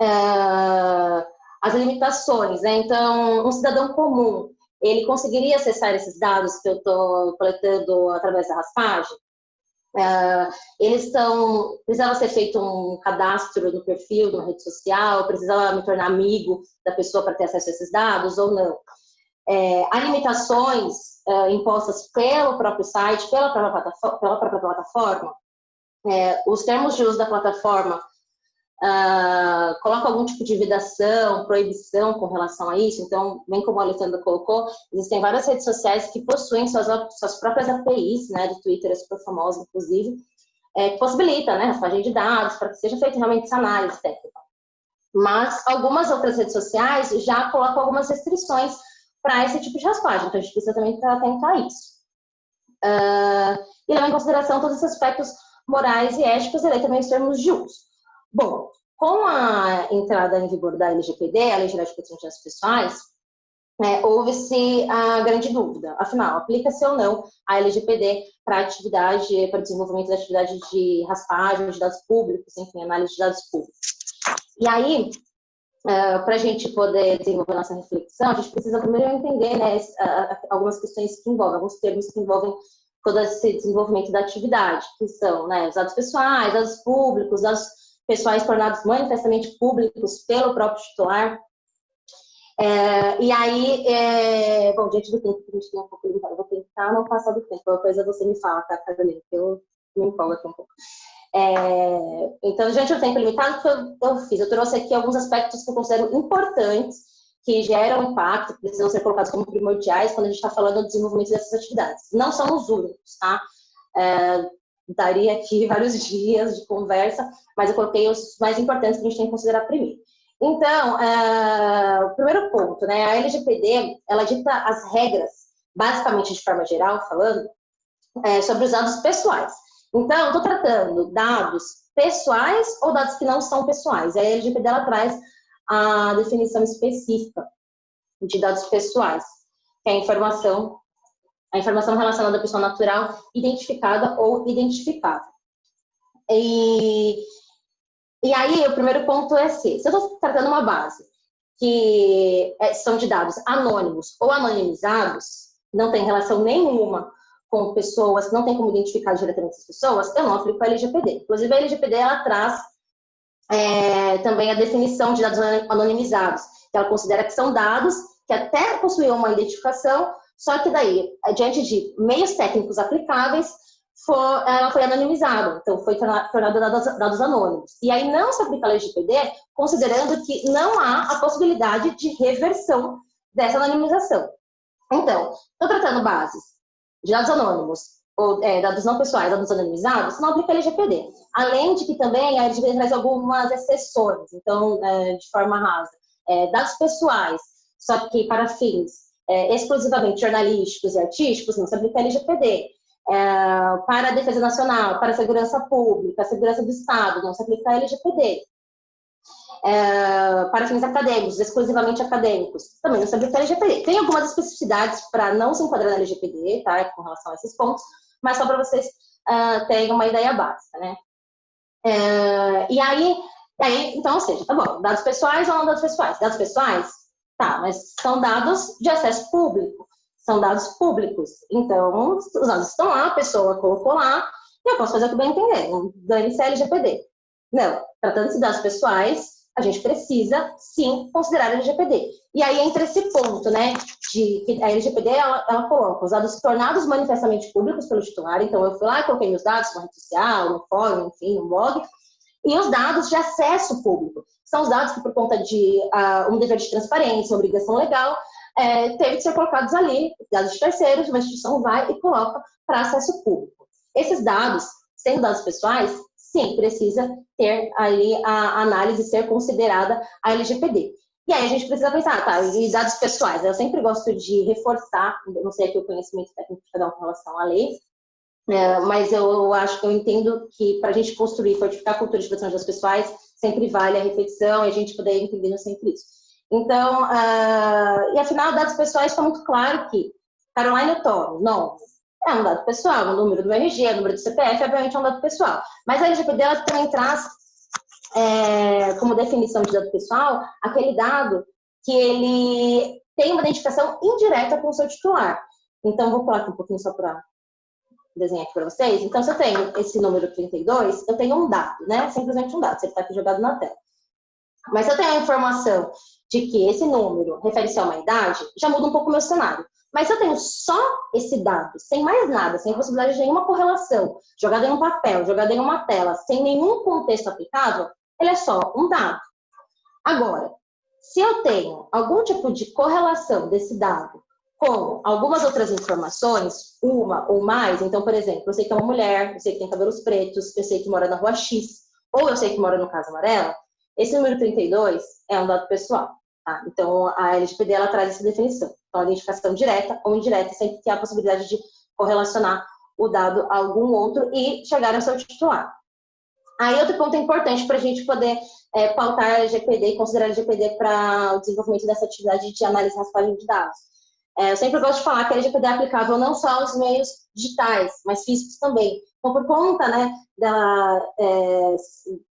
é, as limitações, né? Então, um cidadão comum, ele conseguiria acessar esses dados que eu estou coletando através da raspagem? Uh, eles estão, precisava ser feito um cadastro no perfil de uma rede social, precisava me tornar amigo da pessoa para ter acesso a esses dados ou não. É, há limitações uh, impostas pelo próprio site, pela própria plataforma, pela própria plataforma. É, os termos de uso da plataforma uh, coloca algum tipo de vedação, proibição com relação a isso. Então, bem como a Alessandra colocou, existem várias redes sociais que possuem suas, suas próprias APIs, né, do Twitter é super famosa, inclusive, é, que possibilita, né, raspagem de dados para que seja feita realmente essa análise técnica. Mas algumas outras redes sociais já colocam algumas restrições para esse tipo de raspagem, então a gente precisa também atentar a isso. Uh, e levar em consideração todos os aspectos morais e éticos e também os termos de uso. Bom, com a entrada em vigor da LGPD, a Lei Geral de Proteção de Dados Pessoais, é, houve-se a grande dúvida, afinal, aplica-se ou não a LGPD para atividade, para desenvolvimento da atividade de raspagem de dados públicos, enfim, análise de dados públicos. E aí, é, para a gente poder desenvolver nossa reflexão, a gente precisa primeiro entender né, algumas questões que envolvem, alguns termos que envolvem todo esse desenvolvimento da atividade, que são né, os dados pessoais, dados públicos, dados pessoais tornados manifestamente públicos pelo próprio titular. É, e aí, é, bom, diante do tempo que a gente tem um pouco limitado, vou tentar não passar do tempo, qualquer coisa você me fala, tá, Carolina, que eu me empolgo aqui um pouco. É, então, diante do tempo limitado, que eu, eu fiz? Eu trouxe aqui alguns aspectos que eu considero importantes, que geram impacto, precisam ser colocados como primordiais quando a gente está falando do desenvolvimento dessas atividades. Não são os únicos, tá? É, daria aqui vários dias de conversa, mas eu coloquei os mais importantes que a gente tem que considerar primeiro. Então, é, o primeiro ponto, né? A LGPD, ela dita as regras, basicamente de forma geral, falando, é, sobre os dados pessoais. Então, estou tratando dados pessoais ou dados que não são pessoais. A LGPD ela traz a definição específica de dados pessoais, que é a informação, a informação relacionada à pessoa natural identificada ou identificável. E, e aí, o primeiro ponto é se, se eu estou tratando uma base que é, são de dados anônimos ou anonimizados, não tem relação nenhuma com pessoas, não tem como identificar diretamente as pessoas, eu não aplico a LGPD. Inclusive, a LGPD ela traz é, também a definição de dados anonimizados, que ela considera que são dados que até possuíam uma identificação, só que daí, diante de meios técnicos aplicáveis, for, ela foi anonimizada, então foi tornada dados, dados anônimos. E aí não se aplica a LGPD, considerando que não há a possibilidade de reversão dessa anonimização. Então, estou tratando bases de dados anônimos, ou é, dados não pessoais, dados anonimizados, não aplica a LGPD. Além de que também a LGPD traz algumas exceções, então, é, de forma rasa. É, dados pessoais, só que para fins é, exclusivamente jornalísticos e artísticos, não se aplica a LGPD. É, para a defesa nacional, para a segurança pública, a segurança do Estado, não se aplica a LGPD é, para fins acadêmicos, exclusivamente acadêmicos, também não se aplica a LGPD. Tem algumas especificidades para não se enquadrar na LGPD, tá, com relação a esses pontos, mas só para vocês uh, terem uma ideia básica, né? É, e aí, aí, então, ou seja, tá bom, dados pessoais ou não dados pessoais? Dados pessoais, tá, mas são dados de acesso público, são dados públicos. Então, os dados estão lá, a pessoa colocou lá, e eu posso fazer o que bem entender, dane-se a LGPD. Não, tratando-se de dados pessoais, a gente precisa sim considerar a LGPD. E aí entra esse ponto, né, de que a LGPD ela, ela coloca os dados tornados manifestamente públicos pelo titular. Então eu fui lá, coloquei meus dados na rede social, no fórum, enfim, no blog, e os dados de acesso público. São os dados que, por conta de uh, um dever de transparência, obrigação legal, é, teve que ser colocados ali, dados de terceiros, uma instituição vai e coloca para acesso público. Esses dados, sendo dados pessoais, sim, precisa ter ali a análise ser considerada a LGPD. E aí a gente precisa pensar, tá, e dados pessoais? Eu sempre gosto de reforçar, não sei aqui o conhecimento técnico de cada um com relação à lei, é, mas eu acho, eu entendo que para a gente construir, fortificar a cultura de proteção de dados pessoais, sempre vale a reflexão e a gente poder entender sempre isso. Então, uh, e afinal, dados pessoais está muito claro que Caroline Toro, não, é um dado pessoal, o número do RG, o número do CPF, obviamente é um dado pessoal. Mas a LGPD ela também traz é, como definição de dado pessoal aquele dado que ele tem uma identificação indireta com o seu titular. Então, vou colocar um pouquinho só para desenhar aqui para vocês. Então, se eu tenho esse número 32, eu tenho um dado, né? Simplesmente um dado, você está aqui jogado na tela. Mas se eu tenho a informação de que esse número refere-se a uma idade, já muda um pouco o meu cenário. Mas se eu tenho só esse dado, sem mais nada, sem possibilidade de nenhuma correlação, jogado em um papel, jogado em uma tela, sem nenhum contexto aplicável, ele é só um dado. Agora, se eu tenho algum tipo de correlação desse dado com algumas outras informações, uma ou mais, então, por exemplo, eu sei que é uma mulher, eu sei que tem cabelos pretos, eu sei que mora na rua X, ou eu sei que mora no Casa Amarela, esse número 32 é um dado pessoal. Tá? Então, a LGPD ela traz essa definição. Então, a identificação direta ou indireta, sempre que há a possibilidade de correlacionar o dado a algum outro e chegar ao seu titular. Aí, outro ponto importante para a gente poder é, pautar a LGPD e considerar a LGPD para o desenvolvimento dessa atividade de análise e raspagem de dados. É, eu sempre gosto de falar que a LGPD é aplicável não só aos meios digitais, mas físicos também. Então, por conta né, é,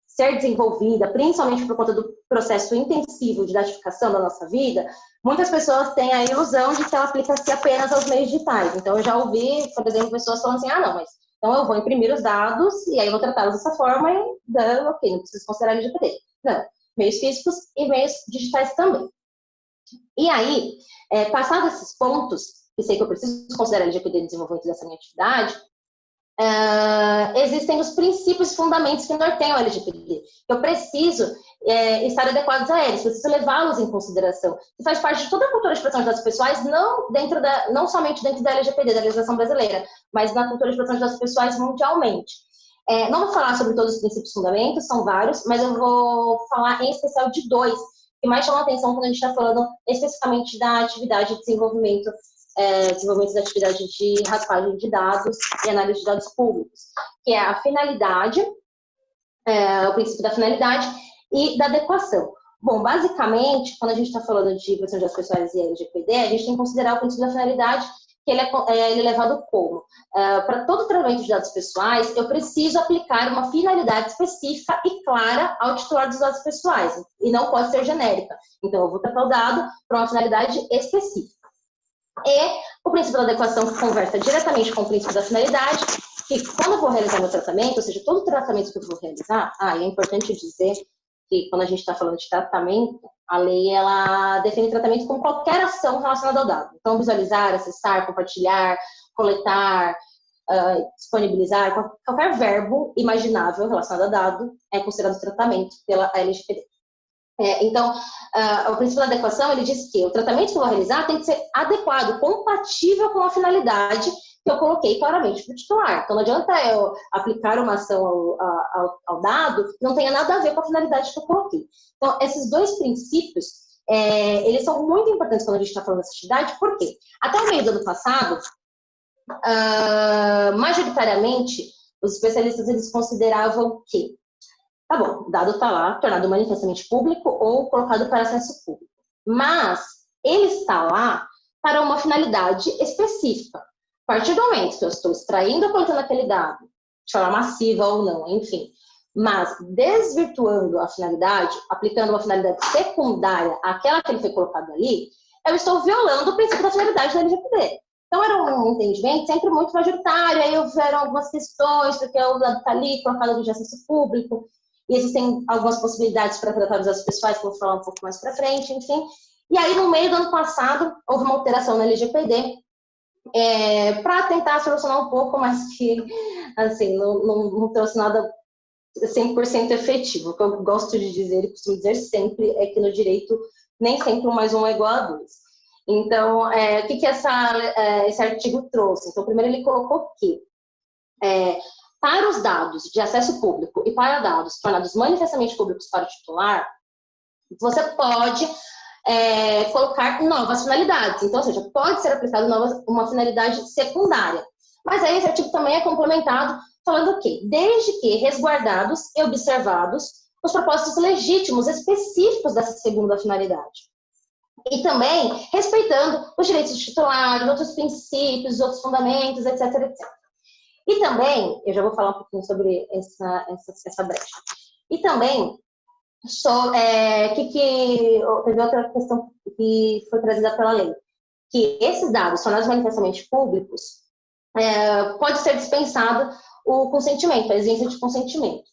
ser desenvolvida, principalmente por conta do processo intensivo de datificação da nossa vida, muitas pessoas têm a ilusão de que ela aplica-se apenas aos meios digitais. Então, eu já ouvi, por exemplo, pessoas falando assim, ah, não, mas então eu vou imprimir os dados e aí vou tratá-los dessa forma e, ok, não preciso considerar LGPD. Não, meios físicos e meios digitais também. E aí, é, passados esses pontos, que sei que eu preciso considerar LGPD no desenvolvimento dessa minha atividade, uh, existem os princípios fundamentos que norteiam a LGPD. Eu preciso é, estar adequados a eles, preciso levá-los em consideração. E faz parte de toda a cultura de proteção de dados pessoais, não, dentro da, não somente dentro da LGPD, da legislação brasileira, mas na cultura de proteção de dados pessoais mundialmente. É, não vou falar sobre todos os princípios fundamentos, são vários, mas eu vou falar em especial de dois, que mais chamam a atenção quando a gente está falando especificamente da atividade de desenvolvimento é, desenvolvimento da atividade de raspagem de dados e análise de dados públicos, que é a finalidade, é, o princípio da finalidade e da adequação. Bom, basicamente, quando a gente está falando de proteção de dados pessoais e LGPD, a gente tem que considerar o princípio da finalidade, que ele é, é, ele é levado como? É, Para todo tratamento de dados pessoais, eu preciso aplicar uma finalidade específica e clara ao titular dos dados pessoais, e não pode ser genérica. Então, eu vou tratar o dado para uma finalidade específica. E o princípio da adequação conversa diretamente com o princípio da finalidade, que quando eu vou realizar meu tratamento, ou seja, todo tratamento que eu vou realizar, ah, é importante dizer que quando a gente está falando de tratamento, a lei ela define tratamento como qualquer ação relacionada ao dado. Então, visualizar, acessar, compartilhar, coletar, uh, disponibilizar, qualquer verbo imaginável relacionado a dado é considerado tratamento pela LGPD. É, então, uh, o princípio da adequação, ele diz que o tratamento que eu vou realizar tem que ser adequado, compatível com a finalidade que eu coloquei claramente para o titular. Então, não adianta eu aplicar uma ação ao, ao, ao, dado que não tenha nada a ver com a finalidade que eu coloquei. Então, esses dois princípios, é, eles são muito importantes quando a gente está falando dessa atividade, porque até o meio do ano passado, uh, majoritariamente, os especialistas eles consideravam que Tá bom, o dado está lá, tornado manifestamente público ou colocado para acesso público. Mas ele está lá para uma finalidade específica. A partir do momento que eu estou extraindo ou coletando aquele dado, de forma massiva ou não, enfim, mas desvirtuando a finalidade, aplicando uma finalidade secundária àquela que ele foi colocado ali, eu estou violando o princípio da finalidade da LGPD. Então, era um entendimento sempre muito majoritário, aí houveram algumas questões, porque o dado está ali, colocado de acesso público, e existem algumas possibilidades para tratar dos dados pessoais, que eu vou falar um pouco mais para frente, enfim. E aí, no meio do ano passado, houve uma alteração na LGPD é, para tentar solucionar um pouco, mas que, assim, não, não, não trouxe nada 100% efetivo. O que eu gosto de dizer e costumo dizer sempre é que no direito nem sempre um mais um é igual a dois. Então, é, o que, que essa, é, esse artigo trouxe? Então, primeiro ele colocou que é, para os dados de acesso público e para dados tornados manifestamente públicos para o titular, você pode é, colocar novas finalidades. Então, ou seja, pode ser aplicada uma finalidade secundária. Mas aí esse artigo também é complementado falando o quê? Desde que resguardados e observados os propósitos legítimos específicos dessa segunda finalidade. E também respeitando os direitos do titular, outros princípios, outros fundamentos, etc, etc. E também, eu já vou falar um pouquinho sobre essa, essa, essa brecha. E também, só, é, que, que teve outra questão que foi trazida pela lei, que esses dados são manifestamente públicos, é, pode ser dispensado o consentimento, a exigência de consentimento.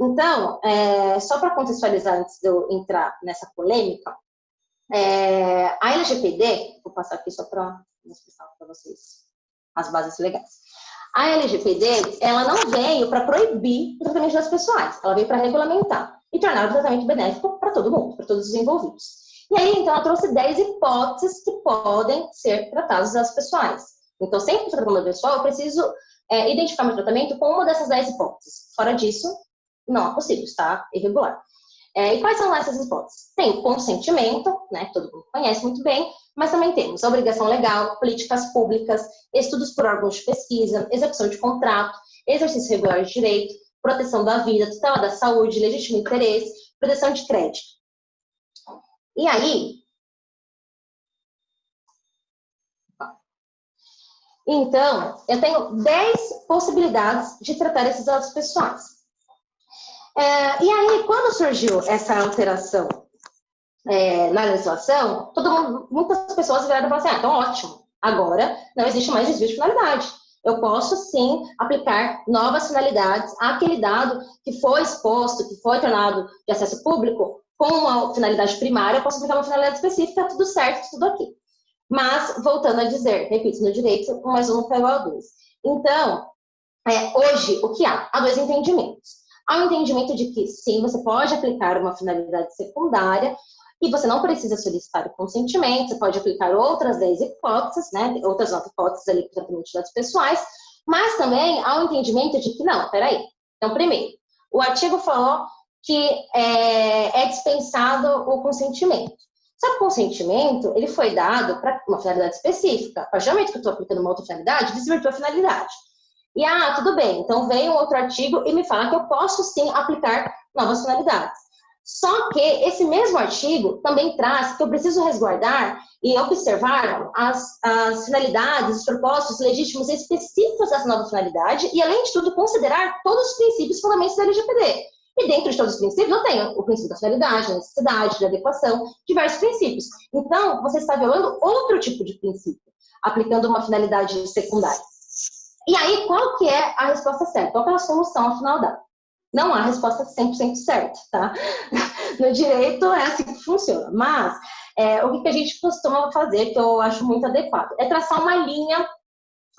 Então, é, só para contextualizar antes de eu entrar nessa polêmica, é, a LGPD, vou passar aqui só para explicar para vocês as bases legais. A LGPD, ela não veio para proibir o tratamento das pessoais, ela veio para regulamentar e tornar o tratamento benéfico para todo mundo, para todos os envolvidos. E aí, então, ela trouxe 10 hipóteses que podem ser tratadas das pessoais. Então, sempre que eu tratamento pessoal, eu preciso é, identificar meu tratamento com uma dessas 10 hipóteses. Fora disso, não é possível, está irregular. É, e quais são essas hipóteses? Tem consentimento, né, todo mundo conhece muito bem, mas também temos obrigação legal, políticas públicas, estudos por órgãos de pesquisa, execução de contrato, exercício regular de direito, proteção da vida, tutela da saúde, legítimo interesse, proteção de crédito. E aí, então, eu tenho 10 possibilidades de tratar esses dados pessoais. É, e aí, quando surgiu essa alteração é, na legislação, todo mundo, muitas pessoas vieram e falaram assim, ah, então ótimo, agora não existe mais desvio de finalidade. Eu posso sim aplicar novas finalidades àquele dado que foi exposto, que foi tornado de acesso público, com uma finalidade primária, eu posso aplicar uma finalidade específica, tudo certo, tudo aqui. Mas, voltando a dizer, repito, no direito, mais um é igual a dois. Então, é, hoje, o que há? Há dois entendimentos. Há um entendimento de que, sim, você pode aplicar uma finalidade secundária e você não precisa solicitar o consentimento, você pode aplicar outras 10 hipóteses, né, outras 9 hipóteses ali para tratamento de dados pessoais, mas também há um entendimento de que, não, peraí. Então, primeiro, o artigo falou que é, é dispensado o consentimento. Só que o consentimento, ele foi dado para uma finalidade específica. A partir do momento que eu estou aplicando uma outra finalidade, desvirtua a finalidade. E, ah, tudo bem, então vem um outro artigo e me fala que eu posso sim aplicar novas finalidades. Só que esse mesmo artigo também traz que eu preciso resguardar e observar as, as finalidades, os propósitos legítimos específicos dessa nova finalidade e, além de tudo, considerar todos os princípios e fundamentos da LGPD. E dentro de todos os princípios, eu tenho o princípio da finalidade, da necessidade, da adequação, diversos princípios. Então, você está violando outro tipo de princípio, aplicando uma finalidade secundária. E aí, qual que é a resposta certa? Qual é a solução, afinal, dá? Não há resposta 100% certa, tá? No direito é assim que funciona. Mas é, o que a gente costuma fazer, que eu acho muito adequado, é traçar uma linha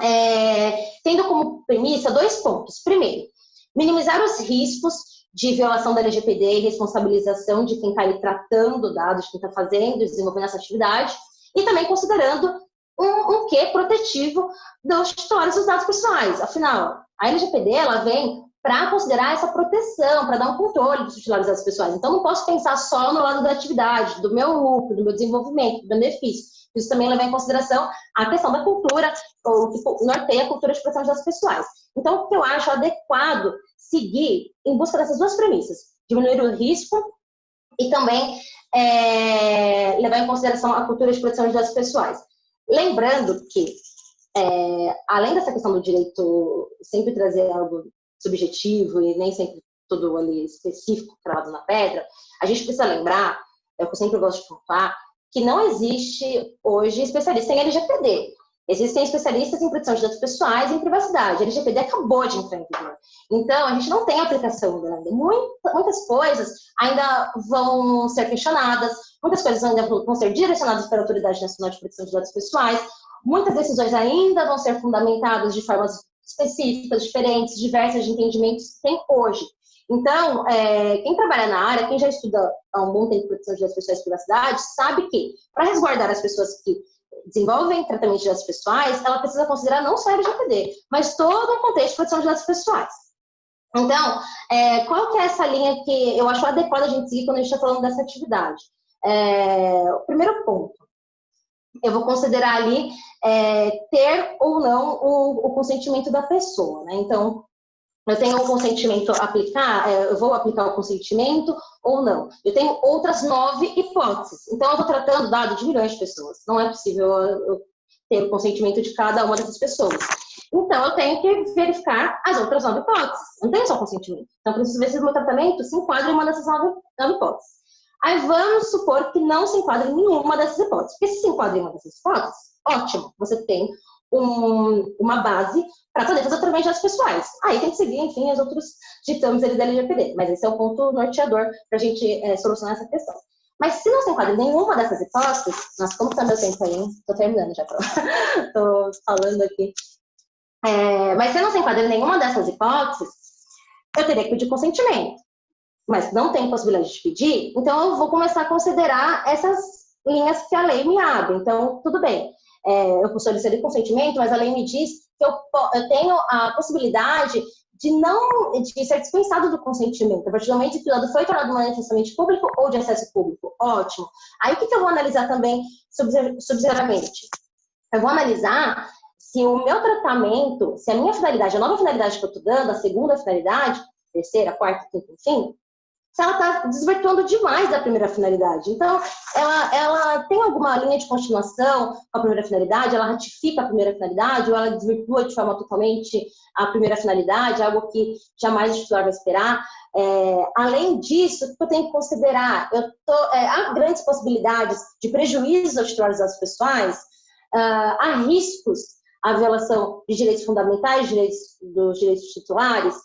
é, tendo como premissa dois pontos. Primeiro, minimizar os riscos de violação da LGPD e responsabilização de quem está ali tratando dados, quem está fazendo, desenvolvendo essa atividade, e também considerando um, um quê protetivo dos titulares dos dados pessoais. Afinal, a LGPD ela vem para considerar essa proteção, para dar um controle dos titulares pessoais. Então, não posso pensar só no lado da atividade, do meu lucro, do meu desenvolvimento, do benefício. Isso também leva em consideração a questão da cultura, ou que norteia a cultura de proteção de dados pessoais. Então, o que eu acho adequado seguir em busca dessas duas premissas, diminuir o risco e também é, levar em consideração a cultura de proteção de dados pessoais. Lembrando que, é, além dessa questão do direito sempre trazer algo subjetivo e nem sempre tudo ali específico, cravado na pedra, a gente precisa lembrar, é o que eu sempre gosto de falar, que não existe hoje especialista em LGPD. Existem especialistas em proteção de dados pessoais e em privacidade. A LGPD acabou de entrar em vigor. Então, a gente não tem aplicação ainda. muitas coisas ainda vão ser questionadas, muitas coisas ainda vão ser direcionadas para Autoridade Nacional de Proteção de Dados Pessoais, muitas decisões ainda vão ser fundamentadas de formas específicas, diferentes, diversas de entendimentos que tem hoje. Então, é, quem trabalha na área, quem já estuda há um bom tempo proteção de dados pessoais e privacidade, sabe que, para resguardar as pessoas que desenvolvem tratamento de dados pessoais, ela precisa considerar não só a LGPD, mas todo o contexto de proteção de dados pessoais. Então, é, qual que é essa linha que eu acho adequada a gente seguir quando a gente está falando dessa atividade? É, o primeiro ponto, eu vou considerar ali é, ter ou não o, o, consentimento da pessoa, né? Então, eu tenho o consentimento aplicar, é, eu vou aplicar o consentimento ou não. Eu tenho outras nove hipóteses. Então, eu estou tratando dado de milhões de pessoas. Não é possível eu ter o consentimento de cada uma dessas pessoas. Então, eu tenho que verificar as outras nove hipóteses. Não tenho só consentimento. Então, preciso ver se o meu tratamento se enquadra em uma dessas nove, nove hipóteses. Aí vamos supor que não se enquadra em nenhuma dessas hipóteses. Porque se se enquadra em uma dessas hipóteses, ótimo, você tem um, uma base para poder fazer tratamento das pessoais. Aí tem que seguir, enfim, os outros ditames da LGPD. Mas esse é o ponto norteador para a gente é, solucionar essa questão. Mas se não se enquadra em nenhuma dessas hipóteses, nossa, como está meu tempo aí, Estou terminando já, estou falando aqui. É, mas se não se enquadra em nenhuma dessas hipóteses, eu teria que pedir consentimento mas não tem possibilidade de pedir, então eu vou começar a considerar essas linhas que a lei me abre. Então, tudo bem, é, eu solicitei consentimento, mas a lei me diz que eu, eu tenho a possibilidade de não de ser dispensado do consentimento. A partir do momento que o dado foi tornado manifestamente público ou de acesso público. Ótimo. Aí o que, que eu vou analisar também subsidiariamente? Eu vou analisar se o meu tratamento, se a minha finalidade, a nova finalidade que eu estou dando, a segunda finalidade, terceira, quarta, quinta, enfim, se ela está desvirtuando demais da primeira finalidade. Então, ela, ela tem alguma linha de continuação com a primeira finalidade, ela ratifica a primeira finalidade, ou ela desvirtua de forma totalmente a primeira finalidade, algo que jamais o titular vai esperar. É, além disso, o que eu tenho que considerar? Tô, é, há grandes possibilidades de prejuízos aos titulares dados pessoais, uh, há riscos à violação de direitos fundamentais, direitos, dos direitos titulares,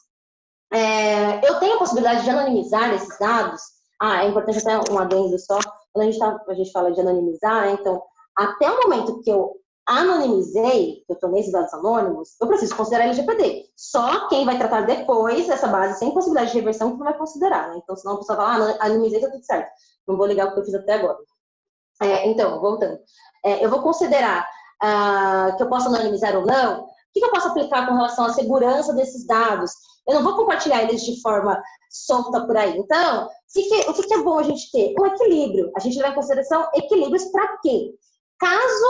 é, eu tenho a possibilidade de anonimizar esses dados. Ah, é importante até um adendo só. Quando a gente, tá, a gente fala de anonimizar, né? então, até o momento que eu anonimizei, que eu tomei esses dados anônimos, eu preciso considerar LGPD. Só quem vai tratar depois essa base sem possibilidade de reversão que não vai considerar, né? Então, senão a pessoa fala, ah, anonimizei, tá tudo certo. Não vou ligar o que eu fiz até agora. É, então, voltando. É, eu vou considerar ah, que eu posso anonimizar ou não. O que, que eu posso aplicar com relação à segurança desses dados? Eu não vou compartilhar eles de forma solta por aí. Então, o que, é bom a gente ter? Um equilíbrio. A gente leva em consideração equilíbrios para quê? Caso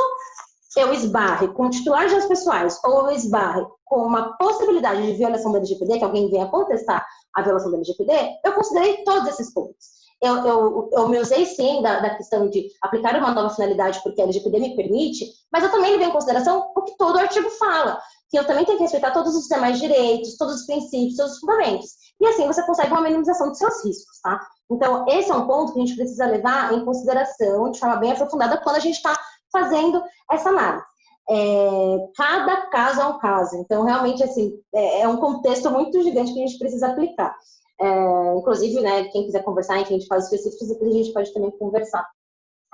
eu esbarre com titulares das pessoais ou eu esbarre com uma possibilidade de violação da LGPD, que alguém venha contestar a violação da LGPD, eu considerei todos esses pontos. Eu, eu, eu me usei sim da, da, questão de aplicar uma nova finalidade porque a LGPD me permite, mas eu também levei em consideração o que todo artigo fala que eu também tenho que respeitar todos os demais direitos, todos os princípios, todos os fundamentos. E assim você consegue uma minimização dos seus riscos, tá? Então, esse é um ponto que a gente precisa levar em consideração de forma bem aprofundada quando a gente está fazendo essa análise. É, cada caso é um caso, então realmente assim é, é, um contexto muito gigante que a gente precisa aplicar. É, inclusive, né, quem quiser conversar, enfim, gente faz específicos, depois a gente pode também conversar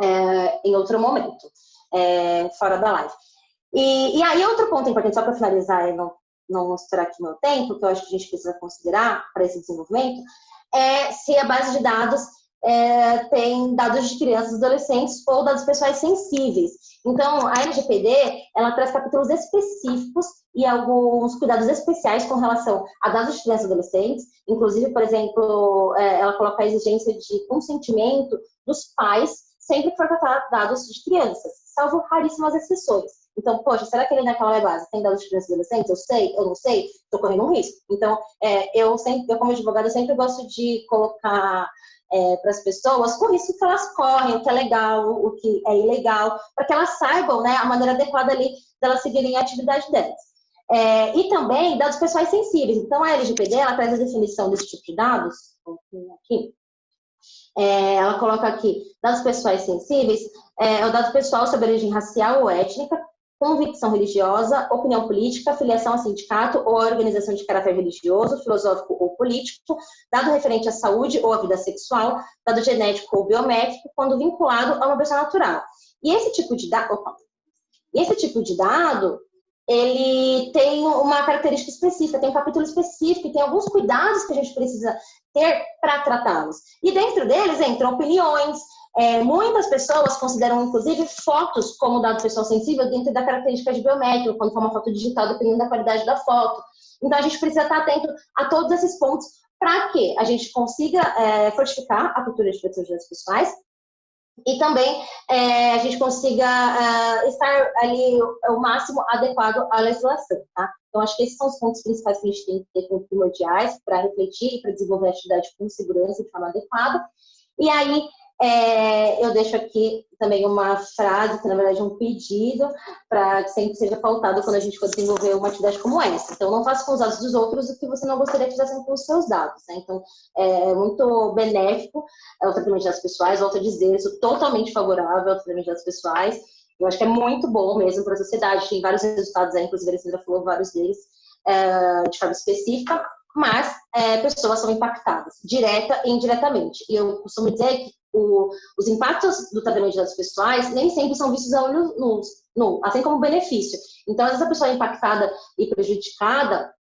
é, em outro momento, é, fora da live. E, e aí, outro ponto importante, só para finalizar e não, não mostrar aqui meu tempo, que eu acho que a gente precisa considerar para esse desenvolvimento, é se a base de dados é, tem dados de crianças e adolescentes ou dados pessoais sensíveis. Então, a LGPD, ela traz capítulos específicos e alguns cuidados especiais com relação a dados de crianças e adolescentes. Inclusive, por exemplo, é, ela coloca a exigência de consentimento dos pais sempre que for tratar dados de crianças, salvo raríssimas exceções. Então, poxa, será que ele naquela base tem dados de crianças e adolescentes? Eu sei, eu não sei, estou correndo um risco. Então, é, eu sempre, eu como advogada, sempre gosto de colocar é, para as pessoas o risco que elas correm, o que é legal, o que é ilegal, para que elas saibam né, a maneira adequada ali delas seguirem a atividade delas. É, e também dados pessoais sensíveis. Então, a LGPD, traz a definição desse tipo de dados, aqui, é, ela coloca aqui, dados pessoais sensíveis, é, é o dado pessoal sobre origem racial ou étnica, convicção religiosa, opinião política, filiação a sindicato ou a organização de caráter religioso, filosófico ou político, dado referente à saúde ou à vida sexual, dado genético ou biométrico, quando vinculado a uma pessoa natural. E esse tipo de dado, esse tipo de dado, ele tem uma característica específica, tem um capítulo específico, tem alguns cuidados que a gente precisa ter para tratá-los. E dentro deles entram opiniões, é, muitas pessoas consideram, inclusive, fotos como dado pessoal sensível dentro da característica de biométrico, quando for uma foto digital, dependendo da qualidade da foto. Então, a gente precisa estar atento a todos esses pontos para que a gente consiga é, fortificar a cultura de proteção de dados pessoais e também é, a gente consiga é, estar ali o, o, máximo adequado à legislação, tá? Então, acho que esses são os pontos principais que a gente tem que ter como primordiais para refletir e para desenvolver a atividade com segurança de forma adequada. E aí, é, eu deixo aqui também uma frase, que na verdade é um pedido, para que sempre seja pautado quando a gente for desenvolver uma atividade como essa. Então, não faça com os dados dos outros o que você não gostaria que fizessem com os seus dados. Né? Então, é muito benéfico é, o tratamento de dados pessoais, volto a dizer, sou totalmente favorável ao tratamento de dados pessoais. Eu acho que é muito bom mesmo para a sociedade, tem vários resultados aí, inclusive a Alessandra falou vários deles, é, de forma específica, mas é, pessoas são impactadas, direta e indiretamente. E eu costumo dizer que o, os impactos do tratamento de dados pessoais nem sempre são vistos a olho nu, nu, assim como benefício. Então, às vezes a pessoa é impactada e prejudicada,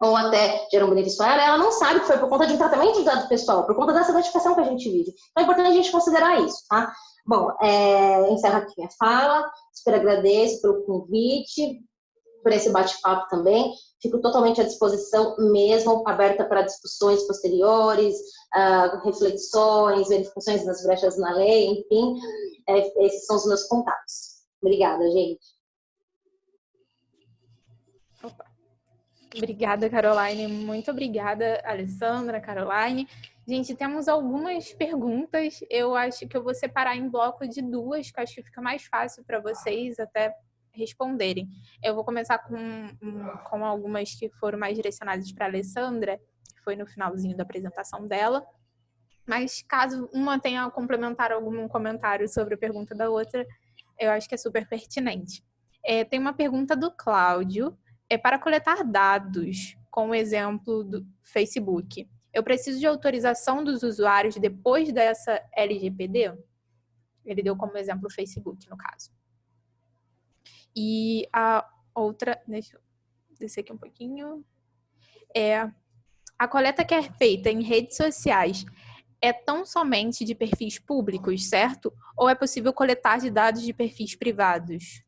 ou até gera um benefício a ela, ela não sabe que foi por conta de um tratamento de dado pessoal, por conta dessa notificação que a gente vive. Então é importante a gente considerar isso, tá? Bom, é, encerro aqui minha fala, super agradeço pelo convite, por esse bate-papo também. Fico totalmente à disposição mesmo, aberta para discussões posteriores, uh, reflexões, verificações das brechas na lei, enfim. É, esses são os meus contatos. Obrigada, gente. Opa. Obrigada, Caroline. Muito obrigada, Alessandra, Caroline. Gente, temos algumas perguntas. Eu acho que eu vou separar em bloco de duas, que acho que fica mais fácil para vocês até responderem. Eu vou começar com, com algumas que foram mais direcionadas para a Alessandra, que foi no finalzinho da apresentação dela. Mas caso uma tenha a complementar algum comentário sobre a pergunta da outra, eu acho que é super pertinente. É, tem uma pergunta do Cláudio. É para coletar dados, com o exemplo do Facebook. Eu preciso de autorização dos usuários depois dessa LGPD? Ele deu como exemplo o Facebook, no caso. E a outra, deixa eu descer aqui um pouquinho. É, a coleta que é feita em redes sociais é tão somente de perfis públicos, certo? Ou é possível coletar de dados de perfis privados?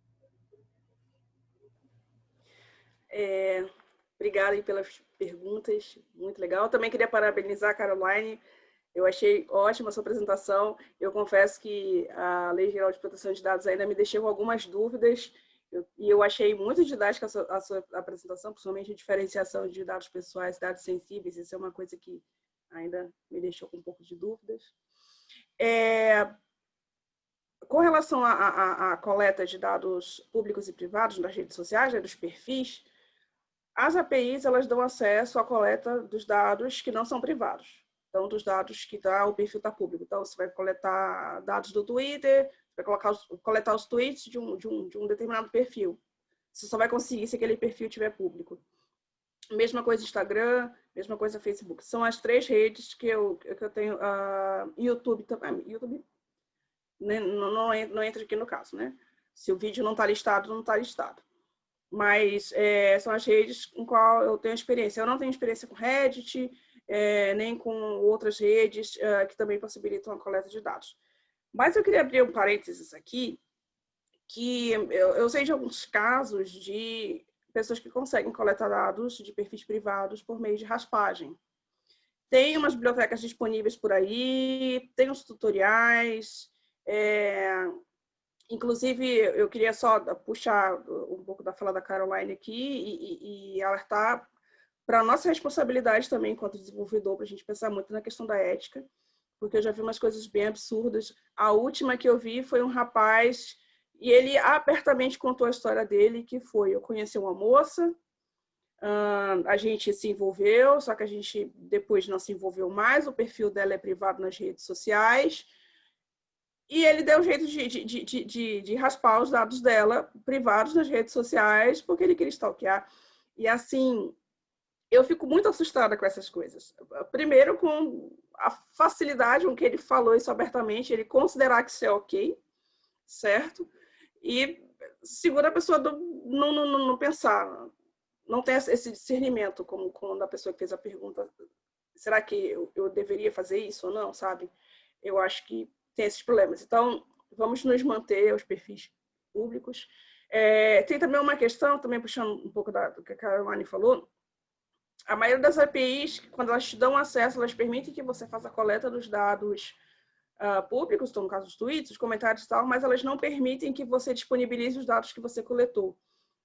É, obrigada pelas perguntas, muito legal. Também queria parabenizar a Caroline, eu achei ótima a sua apresentação. Eu confesso que a Lei Geral de Proteção de Dados ainda me deixou algumas dúvidas eu, e eu achei muito didática a sua, a sua, apresentação, principalmente a diferenciação de dados pessoais, dados sensíveis. Isso é uma coisa que ainda me deixou com um pouco de dúvidas. É, com relação à coleta de dados públicos e privados nas redes sociais, né, dos perfis, as APIs elas dão acesso à coleta dos dados que não são privados. Então, dos dados que tá, o perfil está público. Então, você vai coletar dados do Twitter, vai colocar os, coletar os tweets de um, de, um, de um determinado perfil. Você só vai conseguir se aquele perfil tiver público. Mesma coisa Instagram, mesma coisa Facebook. São as três redes que eu, que eu tenho. Uh, YouTube também. YouTube né, não, não, não entra aqui no caso, né? Se o vídeo não está listado, não está listado. Mas é, são as redes com qual eu tenho experiência. Eu não tenho experiência com Reddit, é, nem com outras redes uh, que também possibilitam a coleta de dados. Mas eu queria abrir um parênteses aqui, que eu, eu sei de alguns casos de pessoas que conseguem coletar dados de perfis privados por meio de raspagem. Tem umas bibliotecas disponíveis por aí, tem os tutoriais, é, inclusive eu queria só puxar um pouco da fala da Caroline aqui e, e, e alertar para a nossa responsabilidade também enquanto desenvolvedor, para a gente pensar muito na questão da ética, porque eu já vi umas coisas bem absurdas. A última que eu vi foi um rapaz e ele abertamente contou a história dele, que foi, eu conheci uma moça, a gente se envolveu, só que a gente depois não se envolveu mais, o perfil dela é privado nas redes sociais, e ele deu jeito de, de, de, de, de raspar os dados dela, privados nas redes sociais, porque ele queria stalkear. E assim, eu fico muito assustada com essas coisas. Primeiro, com a facilidade com que ele falou isso abertamente, ele considerar que isso é ok, certo? E segura a pessoa do, não, não, não, pensar, não tem esse discernimento, como quando a pessoa que fez a pergunta, será que eu, eu deveria fazer isso ou não, sabe? Eu acho que tem esses problemas. Então, vamos nos manter aos perfis públicos. É, tem também uma questão, também puxando um pouco da, do que a Caroline falou, a maioria das APIs, quando elas te dão acesso, elas permitem que você faça a coleta dos dados uh, públicos, então no caso dos tweets, os comentários e tal, mas elas não permitem que você disponibilize os dados que você coletou.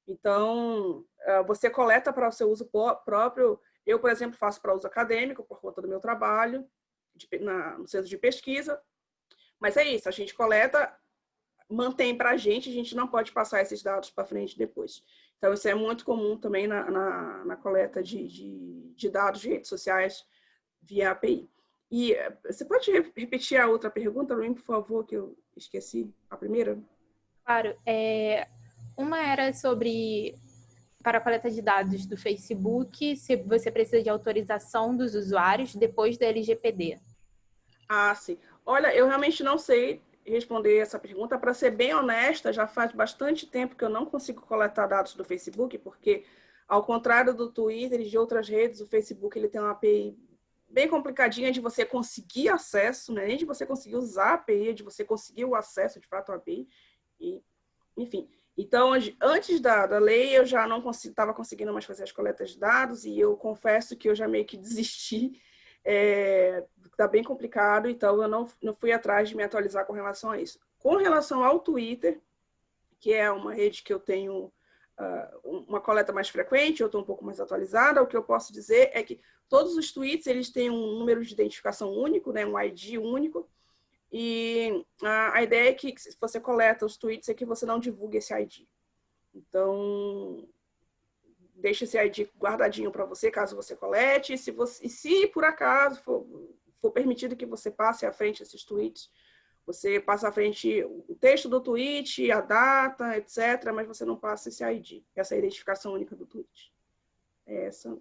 Então, uh, você coleta para o seu uso próprio. Eu, por exemplo, faço para uso acadêmico, por conta do meu trabalho, de, na, no centro de pesquisa. Mas é isso, a gente coleta, mantém para a gente, a gente não pode passar esses dados para frente depois. Então, isso é muito comum também na, na, na coleta de, de, de dados de redes sociais via API. E eh, você pode repetir a outra pergunta, Luim, por favor, que eu esqueci a primeira? Claro. É, uma era sobre, para a coleta de dados do Facebook, se você precisa de autorização dos usuários depois da LGPD. Ah, sim. Olha, eu realmente não sei responder essa pergunta. Para ser bem honesta, já faz bastante tempo que eu não consigo coletar dados do Facebook, porque, ao contrário do Twitter e de outras redes, o Facebook ele tem uma API bem complicadinha de você conseguir acesso, né? nem de você conseguir usar a API, de você conseguir o acesso de fato à API. E, enfim, então, antes da, da lei, eu já não estava consegui, conseguindo mais fazer as coletas de dados e eu confesso que eu já meio que desisti. É, tá bem complicado, então eu não, não fui atrás de me atualizar com relação a isso. Com relação ao Twitter, que é uma rede que eu tenho uh, uma coleta mais frequente, outra um pouco mais atualizada, o que eu posso dizer é que todos os tweets eles têm um número de identificação único, né, um ID único, e a, a ideia é que se você coleta os tweets é que você não divulgue esse ID. Então, deixa esse ID guardadinho para você, caso você colete, e se, você, e se por acaso for, for permitido que você passe à frente esses tweets, você passa à frente o texto do tweet, a data, etc., mas você não passa esse ID, essa identificação única do tweet. É essa,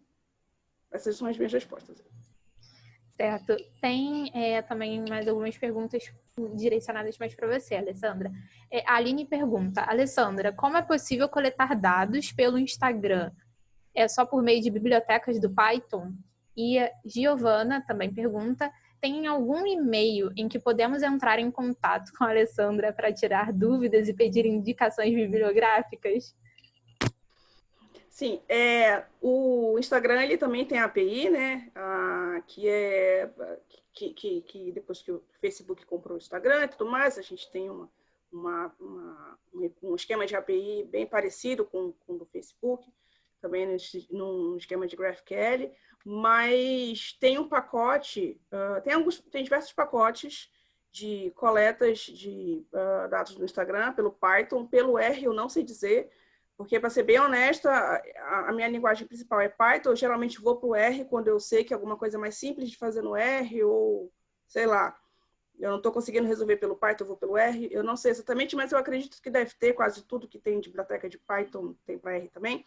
essas são as minhas respostas. Certo. Tem é, também mais algumas perguntas direcionadas mais para você, Alessandra. É, a Aline pergunta, Alessandra, como é possível coletar dados pelo Instagram? É só por meio de bibliotecas do Python? E a Giovana também pergunta, tem algum e-mail em que podemos entrar em contato com a Alessandra para tirar dúvidas e pedir indicações bibliográficas? Sim, é, o Instagram ele também tem API, né? Que é que, que, que, depois que o Facebook comprou o Instagram e tudo mais, a gente tem uma, uma, uma um esquema de API bem parecido com, com o do Facebook, também nesse, num esquema de GraphQL mas tem um pacote, uh, tem, alguns, tem diversos pacotes de coletas de uh, dados no Instagram pelo Python, pelo R eu não sei dizer, porque para ser bem honesta, a, a, minha linguagem principal é Python, eu geralmente vou para o R quando eu sei que é alguma coisa mais simples de fazer no R, ou sei lá, eu não estou conseguindo resolver pelo Python, eu vou pelo R, eu não sei exatamente, mas eu acredito que deve ter quase tudo que tem de biblioteca de Python, tem para R também.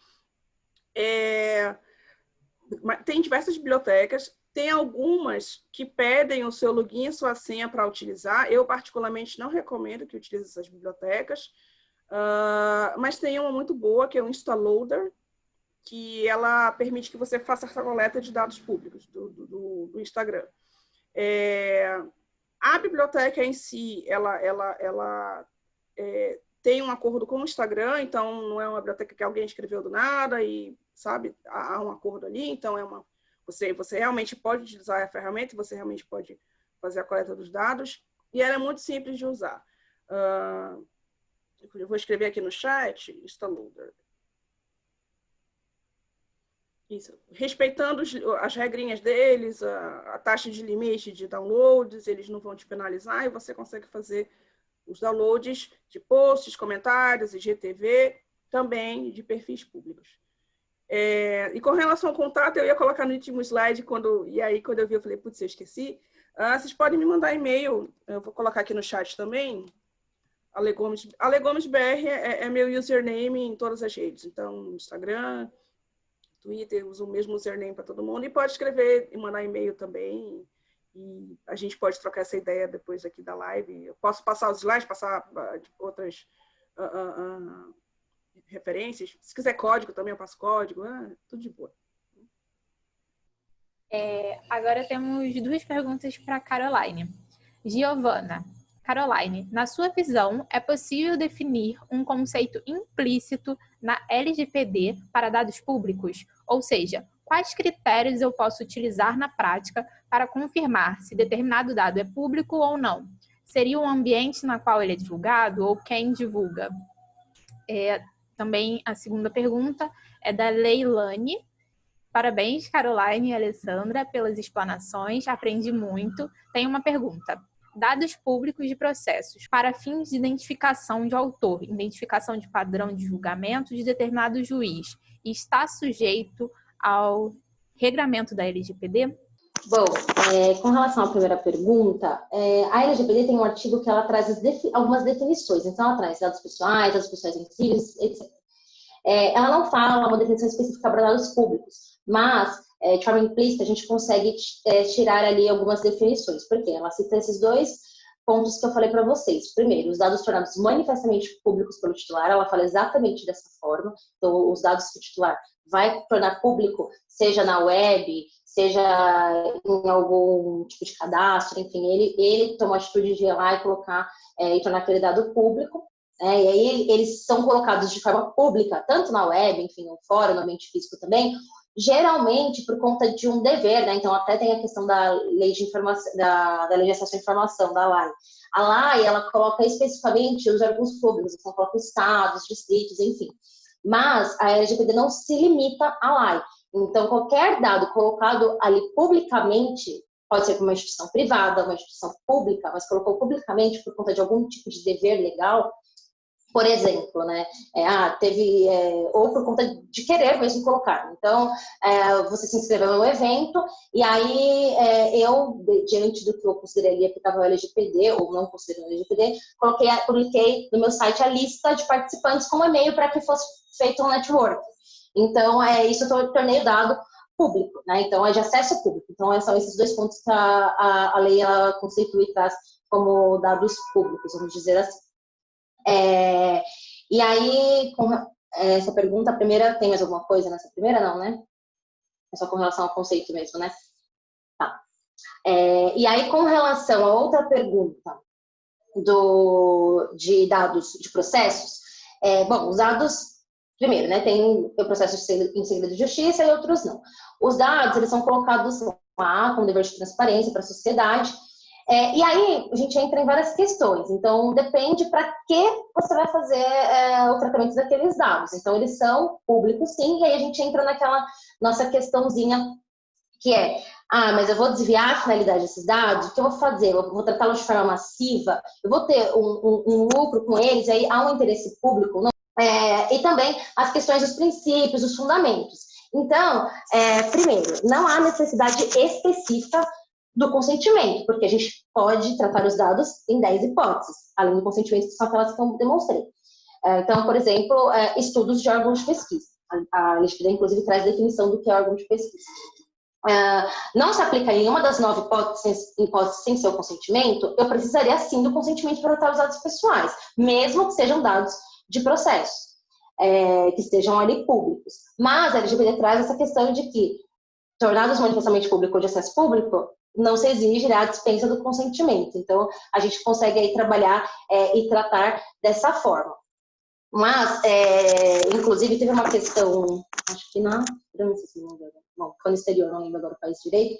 É, tem diversas bibliotecas, tem algumas que pedem o seu login e sua senha para utilizar. Eu, particularmente, não recomendo que utilize essas bibliotecas, uh, mas tem uma muito boa, que é o Instaloader, que ela permite que você faça essa coleta de dados públicos do, do, do Instagram. É, a biblioteca em si, ela, ela, ela é, tem um acordo com o Instagram, então não é uma biblioteca que alguém escreveu do nada e sabe? Há um acordo ali, então é uma você você realmente pode utilizar a ferramenta, você realmente pode fazer a coleta dos dados e ela é muito simples de usar. Uh, eu vou escrever aqui no chat, instaloader. Isso. Respeitando as regrinhas deles, a, a, taxa de limite de downloads, eles não vão te penalizar e você consegue fazer os downloads de posts, comentários, IGTV, também de perfis públicos. É, e com relação ao contato, eu ia colocar no último slide, quando, e aí quando eu vi, eu falei, putz, eu esqueci. Ah, vocês podem me mandar e-mail, eu vou colocar aqui no chat também. Alegomes, AleGomesBR é, é, meu username em todas as redes, então Instagram, Twitter, uso o mesmo username para todo mundo, e pode escrever e mandar e-mail também, e a gente pode trocar essa ideia depois aqui da live. Eu posso passar os slides, passar uh, outras... Uh, uh, referências. Se quiser código também, eu passo código. Ah, tudo de boa. É, agora temos duas perguntas para Caroline. Giovana, Caroline, na sua visão, é possível definir um conceito implícito na LGPD para dados públicos? Ou seja, quais critérios eu posso utilizar na prática para confirmar se determinado dado é público ou não? Seria o ambiente na qual ele é divulgado ou quem divulga? É, também a segunda pergunta é da Leilane. Parabéns, Caroline e Alessandra, pelas explanações. Aprendi muito. Tem uma pergunta. Dados públicos de processos para fins de identificação de autor, identificação de padrão de julgamento de determinado juiz, está sujeito ao regramento da LGPD? Bom, é, com relação à primeira pergunta, é, a LGPD tem um artigo que ela traz defi algumas definições. Então, ela traz dados pessoais, dados pessoais sensíveis, etc. É, ela não fala uma definição específica para dados públicos, mas é, de forma implícita a gente consegue é, tirar ali algumas definições. Por quê? Ela cita esses dois pontos que eu falei para vocês. Primeiro, os dados tornados manifestamente públicos pelo titular, ela fala exatamente dessa forma. Então, os dados que o titular vai tornar público, seja na web, seja em algum tipo de cadastro, enfim, ele, ele toma a atitude de ir lá e colocar é, e tornar aquele dado público. É, e aí eles são colocados de forma pública, tanto na web, enfim, no fórum, no ambiente físico também, geralmente por conta de um dever, né? Então até tem a questão da lei de informação, da, da lei de acesso à informação, da LAI. A LAI, ela coloca especificamente os órgãos públicos, então coloca estados, distritos, enfim. Mas a LGPD não se limita à lei. Então, qualquer dado colocado ali publicamente, pode ser uma instituição privada, uma instituição pública, mas colocou publicamente por conta de algum tipo de dever legal, por exemplo, né? É, ah, teve, é, ou por conta de querer mesmo colocar. Então, é, você se inscreveu no evento, e aí é, eu, diante do que eu consideraria que estava LGPD, ou não considerando LGPD, coloquei, publiquei no meu site a lista de participantes com e-mail para que fosse feito um network. Então, é, isso eu tornei o dado público, né? Então, é de acesso público. Então, são esses dois pontos que a, a, a lei ela constitui e traz como dados públicos, vamos dizer assim. É, e aí, com essa pergunta, a primeira, tem mais alguma coisa nessa primeira? Não, né? É só com relação ao conceito mesmo, né? Tá. É, e aí, com relação a outra pergunta do, de dados de processos, é, bom, os dados, primeiro, né, tem o processo em segredo de justiça e outros não. Os dados, eles são colocados lá com dever de transparência para a sociedade, é, e aí a gente entra em várias questões. Então, depende para que você vai fazer é, o tratamento daqueles dados. Então, eles são públicos, sim, e aí a gente entra naquela nossa questãozinha que é, ah, mas eu vou desviar a finalidade desses dados, o que eu vou fazer? Eu vou tratá-los de forma massiva? Eu vou ter um, um, um, lucro com eles? Aí há um interesse público? Não? É, e também as questões dos princípios, dos fundamentos. Então, é, primeiro, não há necessidade específica do consentimento, porque a gente pode tratar os dados em 10 hipóteses, além do consentimento, que são aquelas que eu demonstrei. É, então, por exemplo, é, estudos de órgãos de pesquisa. A LGPD, inclusive, traz definição do que é órgão de pesquisa. É, não se aplica em uma das nove hipóteses, hipóteses sem seu consentimento, eu precisaria sim do consentimento para tratar os dados pessoais, mesmo que sejam dados de processo, é, que estejam ali públicos. Mas a LGPD traz essa questão de que, tornados manifestamente público ou de acesso público, não se exige a dispensa do consentimento. Então, a gente consegue aí trabalhar é, e tratar dessa forma. Mas, é, inclusive, teve uma questão, acho que na, sei se não lembro, bom, foi no exterior, não lembro agora o país direito,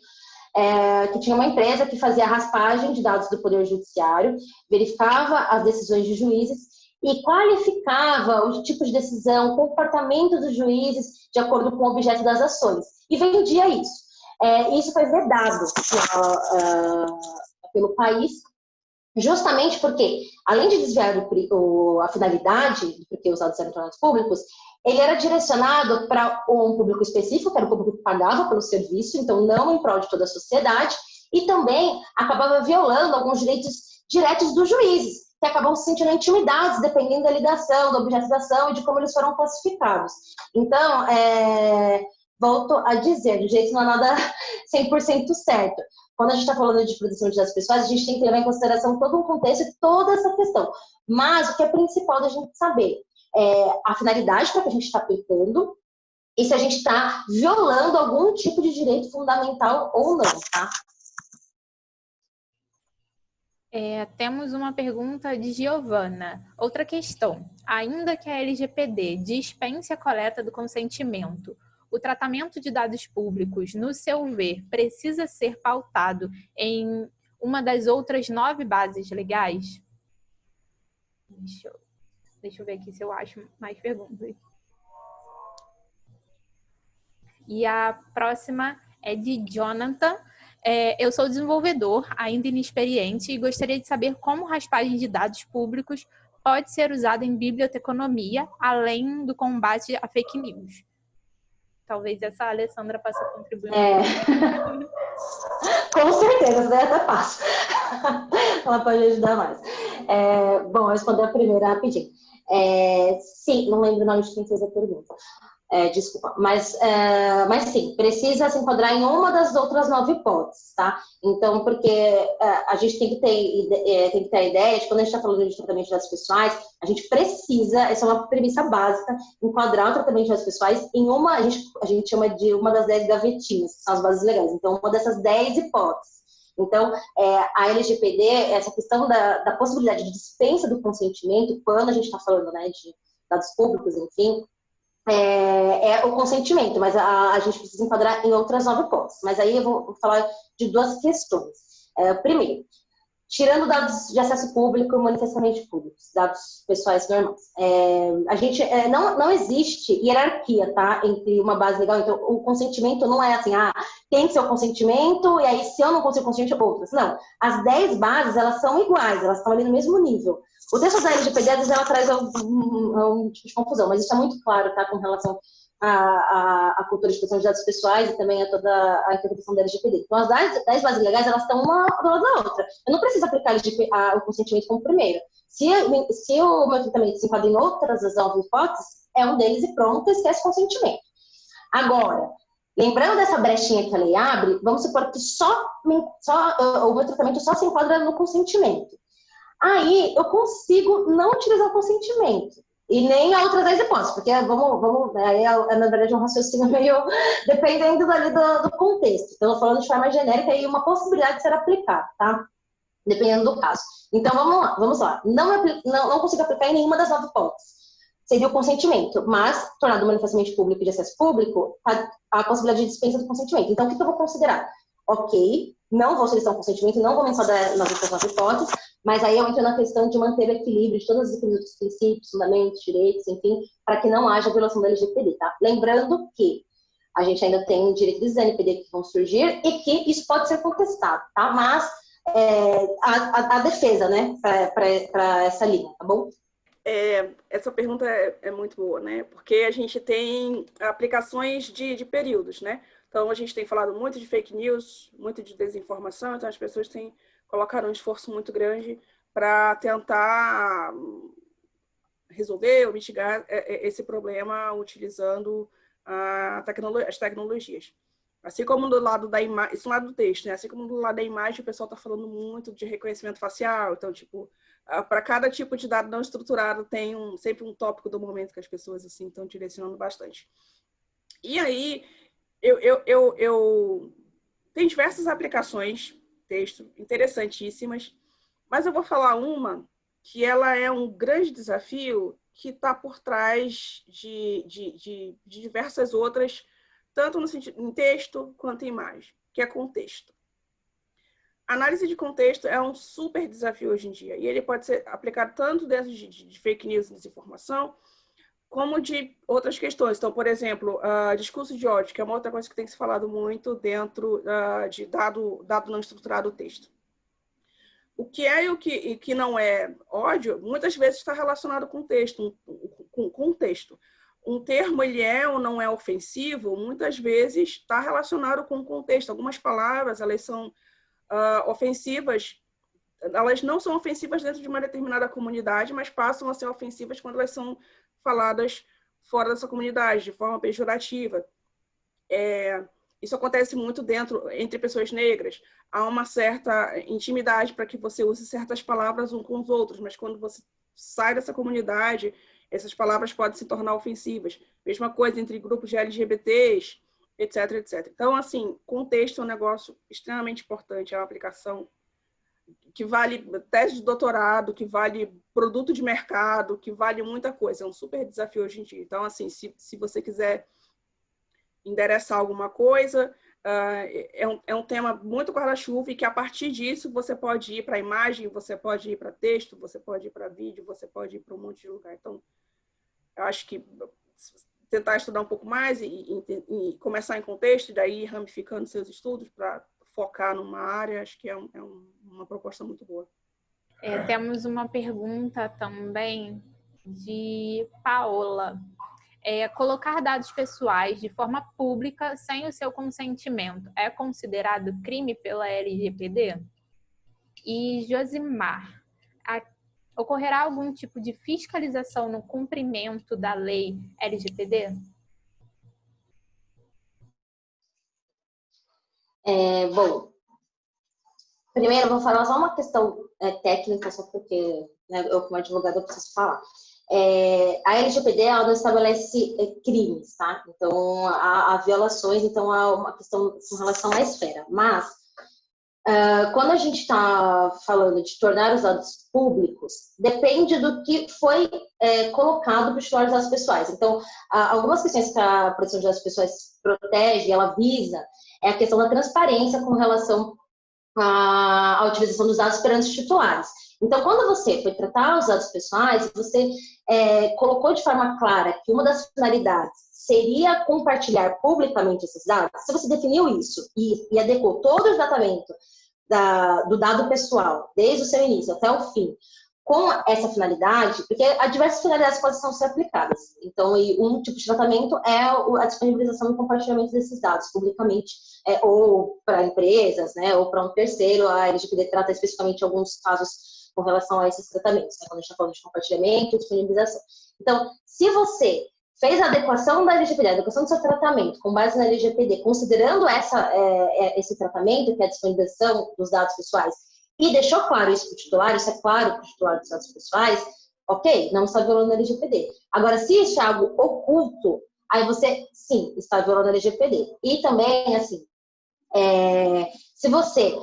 é, que tinha uma empresa que fazia raspagem de dados do Poder Judiciário, verificava as decisões de juízes e qualificava o tipo de decisão, comportamento dos juízes de acordo com o objeto das ações, e vendia isso. É, isso foi vedado uh, uh, pelo país, justamente porque, além de desviar o, o, a finalidade, porque os dados eram tornados públicos, ele era direcionado para um público específico, que era o público que pagava pelo serviço, então não em prol de toda a sociedade, e também acabava violando alguns direitos diretos dos juízes, que acabam se sentindo intimidados, dependendo da ligação, da ação e de como eles foram classificados. Então, é, volto a dizer, do jeito não é nada 100% certo. Quando a gente está falando de proteção de dados pessoais, a gente tem que levar em consideração todo um contexto e toda essa questão. Mas o que é principal da gente saber é a finalidade para que a gente está aplicando e se a gente está violando algum tipo de direito fundamental ou não, tá? É, temos uma pergunta de Giovana. Outra questão. Ainda que a LGPD dispense a coleta do consentimento, o tratamento de dados públicos, no seu ver, precisa ser pautado em uma das outras nove bases legais? Deixa eu, deixa eu ver aqui se eu acho mais perguntas. E a próxima é de Jonathan. É, eu sou desenvolvedor, ainda inexperiente, e gostaria de saber como raspagem de dados públicos pode ser usada em biblioteconomia, além do combate a fake news. Talvez essa Alessandra possa contribuir. É. Com certeza, daí até passa. Ela pode ajudar mais. É, bom, eu responder a primeira rapidinho. É, sim, não lembro o nome de quem fez a pergunta. É, desculpa, mas, é, mas sim, precisa se enquadrar em uma das outras nove hipóteses, tá? Então, porque é, a gente tem que, ter, é, tem que ter a ideia de quando a gente está falando de tratamento de dados pessoais, a gente precisa, essa é uma premissa básica, enquadrar o tratamento de dados pessoais em uma, a gente, a gente chama de uma das dez gavetinhas, que são as bases legais, então uma dessas dez hipóteses. Então, é, a LGPD, essa questão da, da possibilidade de dispensa do consentimento, quando a gente está falando né, de dados públicos, enfim, é, é, o consentimento, mas a, a, gente precisa enquadrar em outras nove hipóteses. Mas aí eu vou, vou falar de duas questões. É, primeiro, tirando dados de acesso público e manifestamente públicos, dados pessoais normais. É, a gente é, não, não existe hierarquia, tá, entre uma base legal. Então, o consentimento não é assim, ah, tem que ser o consentimento e aí se eu não consigo consentimento, outras. Não, as 10 bases elas são iguais, elas estão ali no mesmo nível. O texto da LGPD às vezes ela traz um tipo de confusão, mas isso é muito claro, tá, com relação a, a, a, cultura de proteção de dados pessoais e também a toda a interpretação da LGPD. Então, as 10, 10 bases legais, elas estão uma do lado da outra. Eu não preciso aplicar a, o consentimento como primeiro. Se, se o meu tratamento se enquadra em outras das nove hipóteses, é um deles e pronto, esquece consentimento. Agora, lembrando dessa brechinha que a lei abre, vamos supor que só, só o meu tratamento só se enquadra no consentimento. Aí, eu consigo não utilizar o consentimento e nem a outras 10 hipóteses, porque vamos, vamos aí é, é, na verdade um raciocínio meio dependendo ali do, do contexto. Então, falando de forma genérica e uma possibilidade de ser aplicado, tá? Dependendo do caso. Então, vamos lá, vamos lá. Não, não, não consigo aplicar em nenhuma das nove hipóteses. Seria o consentimento, mas, tornado manifestamente público de acesso público, a, a possibilidade de dispensa do consentimento. Então, o que, que eu vou considerar? Ok, não vou solicitar um consentimento, não vou mencionar nas outras hipóteses, mas aí eu entro na questão de manter o equilíbrio de todos os princípios, fundamentos, direitos, enfim, para que não haja violação da LGPD, tá? Lembrando que a gente ainda tem direitos NPD que vão surgir e que isso pode ser contestado, tá? Mas é, a, a, a, defesa, né, para essa linha, tá bom? É, essa pergunta é, é, muito boa, né? Porque a gente tem aplicações de, de períodos, né? Então, a gente tem falado muito de fake news, muito de desinformação, então as pessoas têm colocaram um esforço muito grande para tentar resolver ou mitigar é, é, esse problema utilizando as tecnologias. Assim como do lado da imagem, isso lado do texto, né? Assim como do lado da imagem, o pessoal está falando muito de reconhecimento facial. Então, tipo, para cada tipo de dado não estruturado, tem um, sempre um tópico do momento que as pessoas assim estão direcionando bastante. E aí, eu, eu, eu, eu tem diversas aplicações texto interessantíssimas, mas eu vou falar uma que ela é um grande desafio que está por trás de, de, de, de, diversas outras, tanto no sentido, em texto quanto em imagem, que é contexto. análise de contexto é um super desafio hoje em dia, e ele pode ser aplicado tanto dentro de, de fake news e desinformação, como de outras questões. Então, por exemplo, uh, discurso de ódio, que é uma outra coisa que tem se falado muito dentro uh, de dado, dado não estruturado texto. O que é e o que, que não é ódio, muitas vezes está relacionado com texto, com, com texto. Um termo, ele é ou não é ofensivo, muitas vezes está relacionado com o contexto. Algumas palavras, elas são uh, ofensivas, elas não são ofensivas dentro de uma determinada comunidade, mas passam a ser ofensivas quando elas são faladas fora dessa comunidade, de forma pejorativa. É, isso acontece muito dentro, entre pessoas negras. Há uma certa intimidade para que você use certas palavras um com os outros, mas quando você sai dessa comunidade, essas palavras podem se tornar ofensivas. Mesma coisa entre grupos de LGBTs, etc, etc. Então, assim, contexto é um negócio extremamente importante, é uma aplicação que vale tese de doutorado, que vale produto de mercado, que vale muita coisa. É um super desafio hoje em dia. Então, assim, se, se você quiser endereçar alguma coisa, uh, é, um, é um tema muito guarda-chuva e que a partir disso você pode ir para imagem, você pode ir para texto, você pode ir para vídeo, você pode ir para um monte de lugar. Então, eu acho que tentar estudar um pouco mais e, e, e começar em contexto, e daí ramificando seus estudos para focar numa área, acho que é, um, é um, uma proposta muito boa. É, temos uma pergunta também de Paola. É, colocar dados pessoais de forma pública sem o seu consentimento é considerado crime pela LGPD? E Josimar, a, ocorrerá algum tipo de fiscalização no cumprimento da lei LGPD? É, bom, primeiro vou falar só uma questão é, técnica, só porque né, eu, como advogada, preciso falar. É, a LGPD ela estabelece é, crimes, tá? Então, há, há, violações, então há uma questão com relação à esfera. Mas, uh, quando a gente está falando de tornar os dados públicos, depende do que foi é, colocado para os titulares dados pessoais. Então, algumas questões que a proteção de dados pessoais protege, ela visa, é a questão da transparência com relação a utilização dos dados perante os titulares. Então, quando você foi tratar os dados pessoais, você é, colocou de forma clara que uma das finalidades seria compartilhar publicamente esses dados, se você definiu isso e, e adequou todo o tratamento da, do dado pessoal, desde o seu início até o fim, com essa finalidade, porque há diversas finalidades que podem ser aplicadas. Então, um tipo de tratamento é a disponibilização e compartilhamento desses dados publicamente, é, ou para empresas, né, ou para um terceiro. A LGPD trata especificamente alguns casos com relação a esses tratamentos, né, quando a gente está falando de compartilhamento e disponibilização. Então, se você fez a adequação da LGPD, a adequação do seu tratamento com base na LGPD, considerando essa, é, é, esse tratamento, que é a disponibilização dos dados pessoais, e deixou claro isso para o titular, isso é claro para o titular dos dados pessoais, ok, não está violando a LGPD. Agora, se isso é algo oculto, aí você, sim, está violando a LGPD. E também, assim, é, se você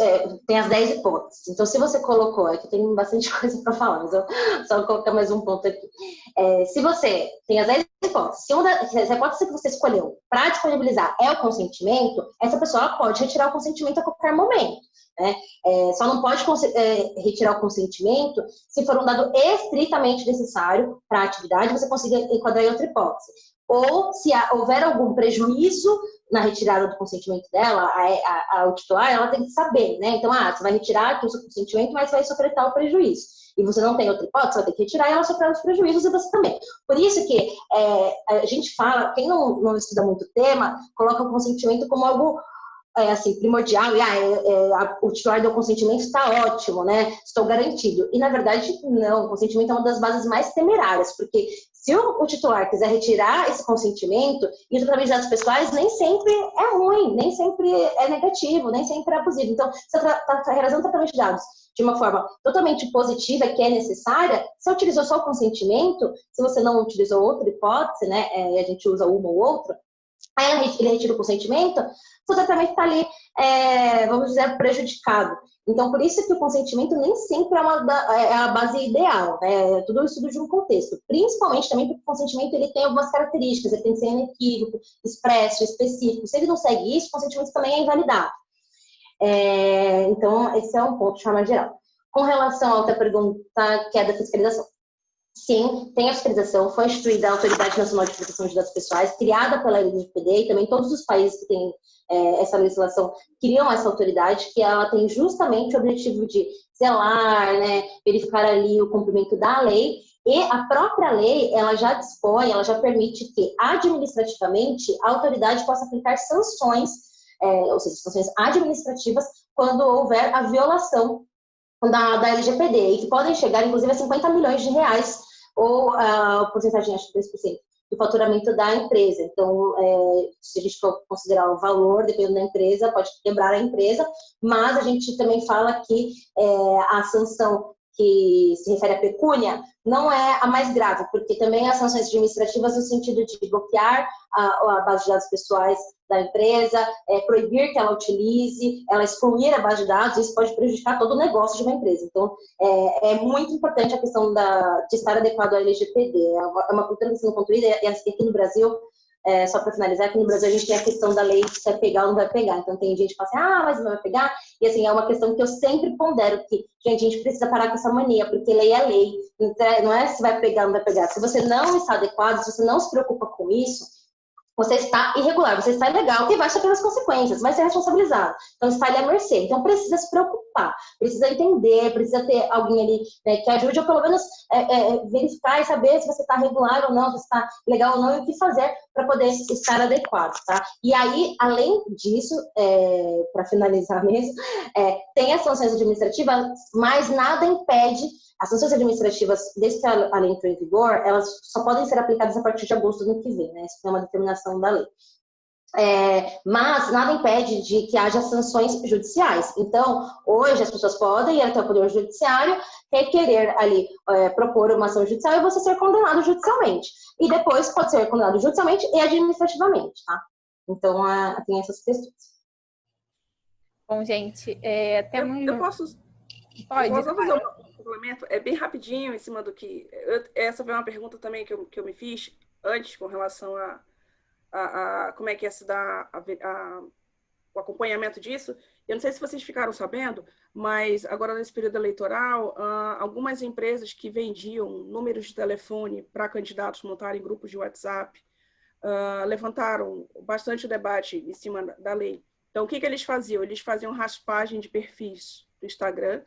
é, tem as 10 hipóteses. Então, se você colocou, aqui tem bastante coisa para falar, mas eu só vou colocar mais um ponto aqui. É, se você tem as 10 hipóteses, se, uma se a hipótese que você escolheu para disponibilizar é o consentimento, essa pessoa pode retirar o consentimento a qualquer momento. Né? É, só não pode é, retirar o consentimento se for um dado estritamente necessário para a atividade, você consiga enquadrar em outra hipótese ou se houver algum prejuízo na retirada do consentimento dela, a, a, a, titular, ela tem que saber, né? Então, ah, você vai retirar aqui o seu consentimento, mas vai sofrer tal prejuízo. E você não tem outra hipótese, você vai ter que retirar e ela sofrer os prejuízos e você também. Por isso que é, a gente fala, quem não, não estuda muito o tema, coloca o consentimento como algo é, assim, primordial, e ah, é, é, o titular do consentimento está ótimo, né? Estou garantido. E na verdade, não, o consentimento é uma das bases mais temerárias, porque se o, o titular quiser retirar esse consentimento, e o tratamento de dados pessoais nem sempre é ruim, nem sempre é negativo, nem sempre é abusivo. Então, se está tá realizando tratamento de dados de uma forma totalmente positiva, que é necessária, você utilizou só o consentimento, se você não utilizou outra hipótese, né, é, a gente usa uma ou outra, aí ele retira o consentimento, o tratamento está ali, é, vamos dizer, prejudicado. Então, por isso que o consentimento nem sempre é, uma, é a base ideal, né? É tudo estudo de um contexto. Principalmente também porque o consentimento ele tem algumas características, ele tem que ser inequívoco, expresso, específico. Se ele não segue isso, o consentimento também é invalidado. É, então, esse é um ponto de forma geral. Com relação à outra pergunta, que é da fiscalização. Sim, tem a fiscalização, foi instituída a Autoridade Nacional de Proteção de Dados Pessoais, criada pela LGPD e também todos os países que têm é, essa legislação criam essa autoridade, que ela tem justamente o objetivo de zelar, né, verificar ali o cumprimento da lei, e a própria lei, ela já dispõe, ela já permite que administrativamente a autoridade possa aplicar sanções, é, ou seja, sanções administrativas, quando houver a violação da, da LGPD, e que podem chegar, inclusive, a 50 milhões de reais ou a porcentagem, acho que 3% do faturamento da empresa. Então, é, se a gente for considerar o valor, dependendo da empresa, pode quebrar a empresa, mas a gente também fala que é, a sanção que se refere à pecúnia não é a mais grave, porque também as sanções administrativas no sentido de bloquear a, a base de dados pessoais da empresa, é, proibir que ela utilize, ela excluir a base de dados, isso pode prejudicar todo o negócio de uma empresa. Então, é, é muito importante a questão da, de estar adequado à LGPD. É uma, é uma cultura que sendo construída, e aqui no Brasil, é, só para finalizar, aqui no Brasil a gente tem a questão da lei se vai pegar ou não vai pegar. Então, tem gente que fala assim, ah, mas não vai pegar. E, assim, é uma questão que eu sempre pondero, que, gente, a gente precisa parar com essa mania, porque lei é lei. Então, não é se vai pegar ou não vai pegar. Se você não está adequado, se você não se preocupa com isso, você está irregular, você está ilegal, que vai sofrer as consequências, vai ser responsabilizado. Então, está ali à mercê. Então, precisa se preocupar, precisa entender, precisa ter alguém ali né, que ajude, ou pelo menos é, é, verificar e saber se você está regular ou não, se está legal ou não, e o que fazer para poder estar adequado, tá? E aí, além disso, é, para finalizar mesmo, é, tem as sanções administrativas, mas nada impede as sanções administrativas, desde que a lei entrou em vigor, elas só podem ser aplicadas a partir de agosto do ano que vem, né? Isso é uma determinação da lei. É, mas nada impede de que haja sanções judiciais. Então, hoje as pessoas podem ir até o Poder Judiciário, requerer ali, é, propor uma ação judicial e você ser condenado judicialmente. E depois pode ser condenado judicialmente e administrativamente, tá? Então, é, tem essas questões. Bom, gente, é, temos... Eu, eu posso... Pode. Eu posso fazer uma é bem rapidinho em cima do que. Eu, essa foi uma pergunta também que eu, que eu me fiz antes com relação a, a, a como é que ia se dar a, o acompanhamento disso. Eu não sei se vocês ficaram sabendo, mas agora nesse período eleitoral, uh, algumas empresas que vendiam números de telefone para candidatos montarem grupos de WhatsApp uh, levantaram bastante debate em cima da lei. Então, o que, que eles faziam? Eles faziam raspagem de perfis do Instagram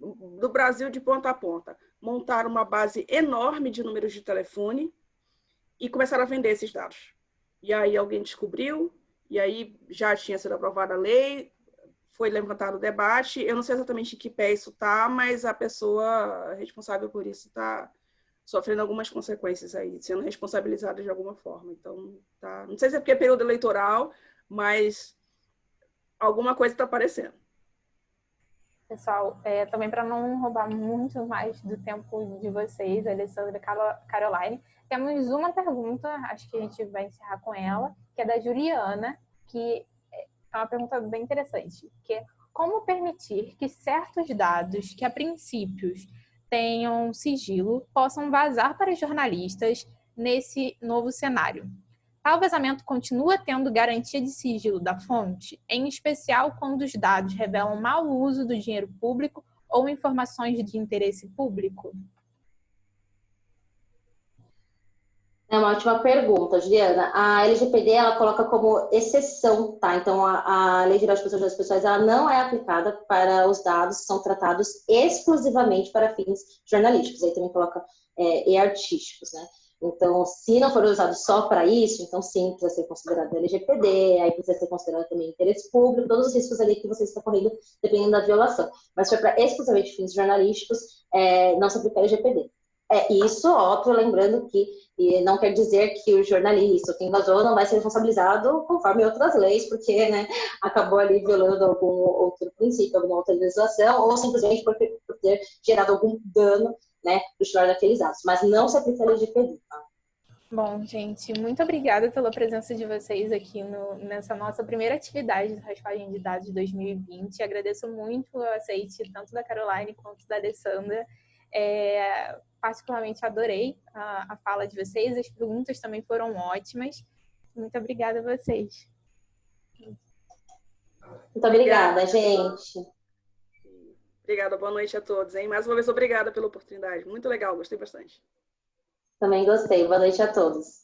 do Brasil de ponta a ponta. Montaram uma base enorme de números de telefone e começaram a vender esses dados. E aí alguém descobriu, e aí já tinha sido aprovada a lei, foi levantado o debate. Eu não sei exatamente em que pé isso está, mas a pessoa responsável por isso está sofrendo algumas consequências aí, sendo responsabilizada de alguma forma. Então, tá. Não sei se é porque é período eleitoral, mas alguma coisa está aparecendo. Pessoal, é, também para não roubar muito mais do tempo de vocês, Alessandra e Caroline, temos uma pergunta, acho que a gente vai encerrar com ela, que é da Juliana, que é uma pergunta bem interessante, que é como permitir que certos dados que a princípios tenham sigilo possam vazar para jornalistas nesse novo cenário? Tal vazamento continua tendo garantia de sigilo da fonte, em especial quando os dados revelam mau uso do dinheiro público ou informações de interesse público? É uma ótima pergunta, Juliana. A LGPD ela coloca como exceção, tá? Então a, a Lei Geral de Proteção das Pessoas ela não é aplicada para os dados que são tratados exclusivamente para fins jornalísticos. Aí também coloca é, e artísticos, né? Então, se não for usado só para isso, então sim, precisa ser considerado LGPD, aí precisa ser considerado também interesse público, todos os riscos ali que você está correndo, dependendo da violação. Mas se for para exclusivamente fins jornalísticos, é, não se aplica LGPD. É isso, óbvio, lembrando que não quer dizer que o jornalista, quem vazou, não vai ser responsabilizado conforme outras leis, porque né, acabou ali violando algum outro princípio, alguma outra legislação, ou simplesmente por ter, gerado algum dano né, para o titular daqueles dados, mas não se aplica a LGPD. Tá? Bom, gente, muito obrigada pela presença de vocês aqui no, nessa nossa primeira atividade de raspagem de dados de 2020. Agradeço muito o aceite tanto da Caroline quanto da Alessandra. É, particularmente adorei a, a fala de vocês, as perguntas também foram ótimas. Muito obrigada a vocês. Muito obrigada, gente. Obrigada, boa noite a todos. Hein? Mais uma vez, obrigada pela oportunidade. Muito legal, gostei bastante. Também gostei. Boa noite a todos.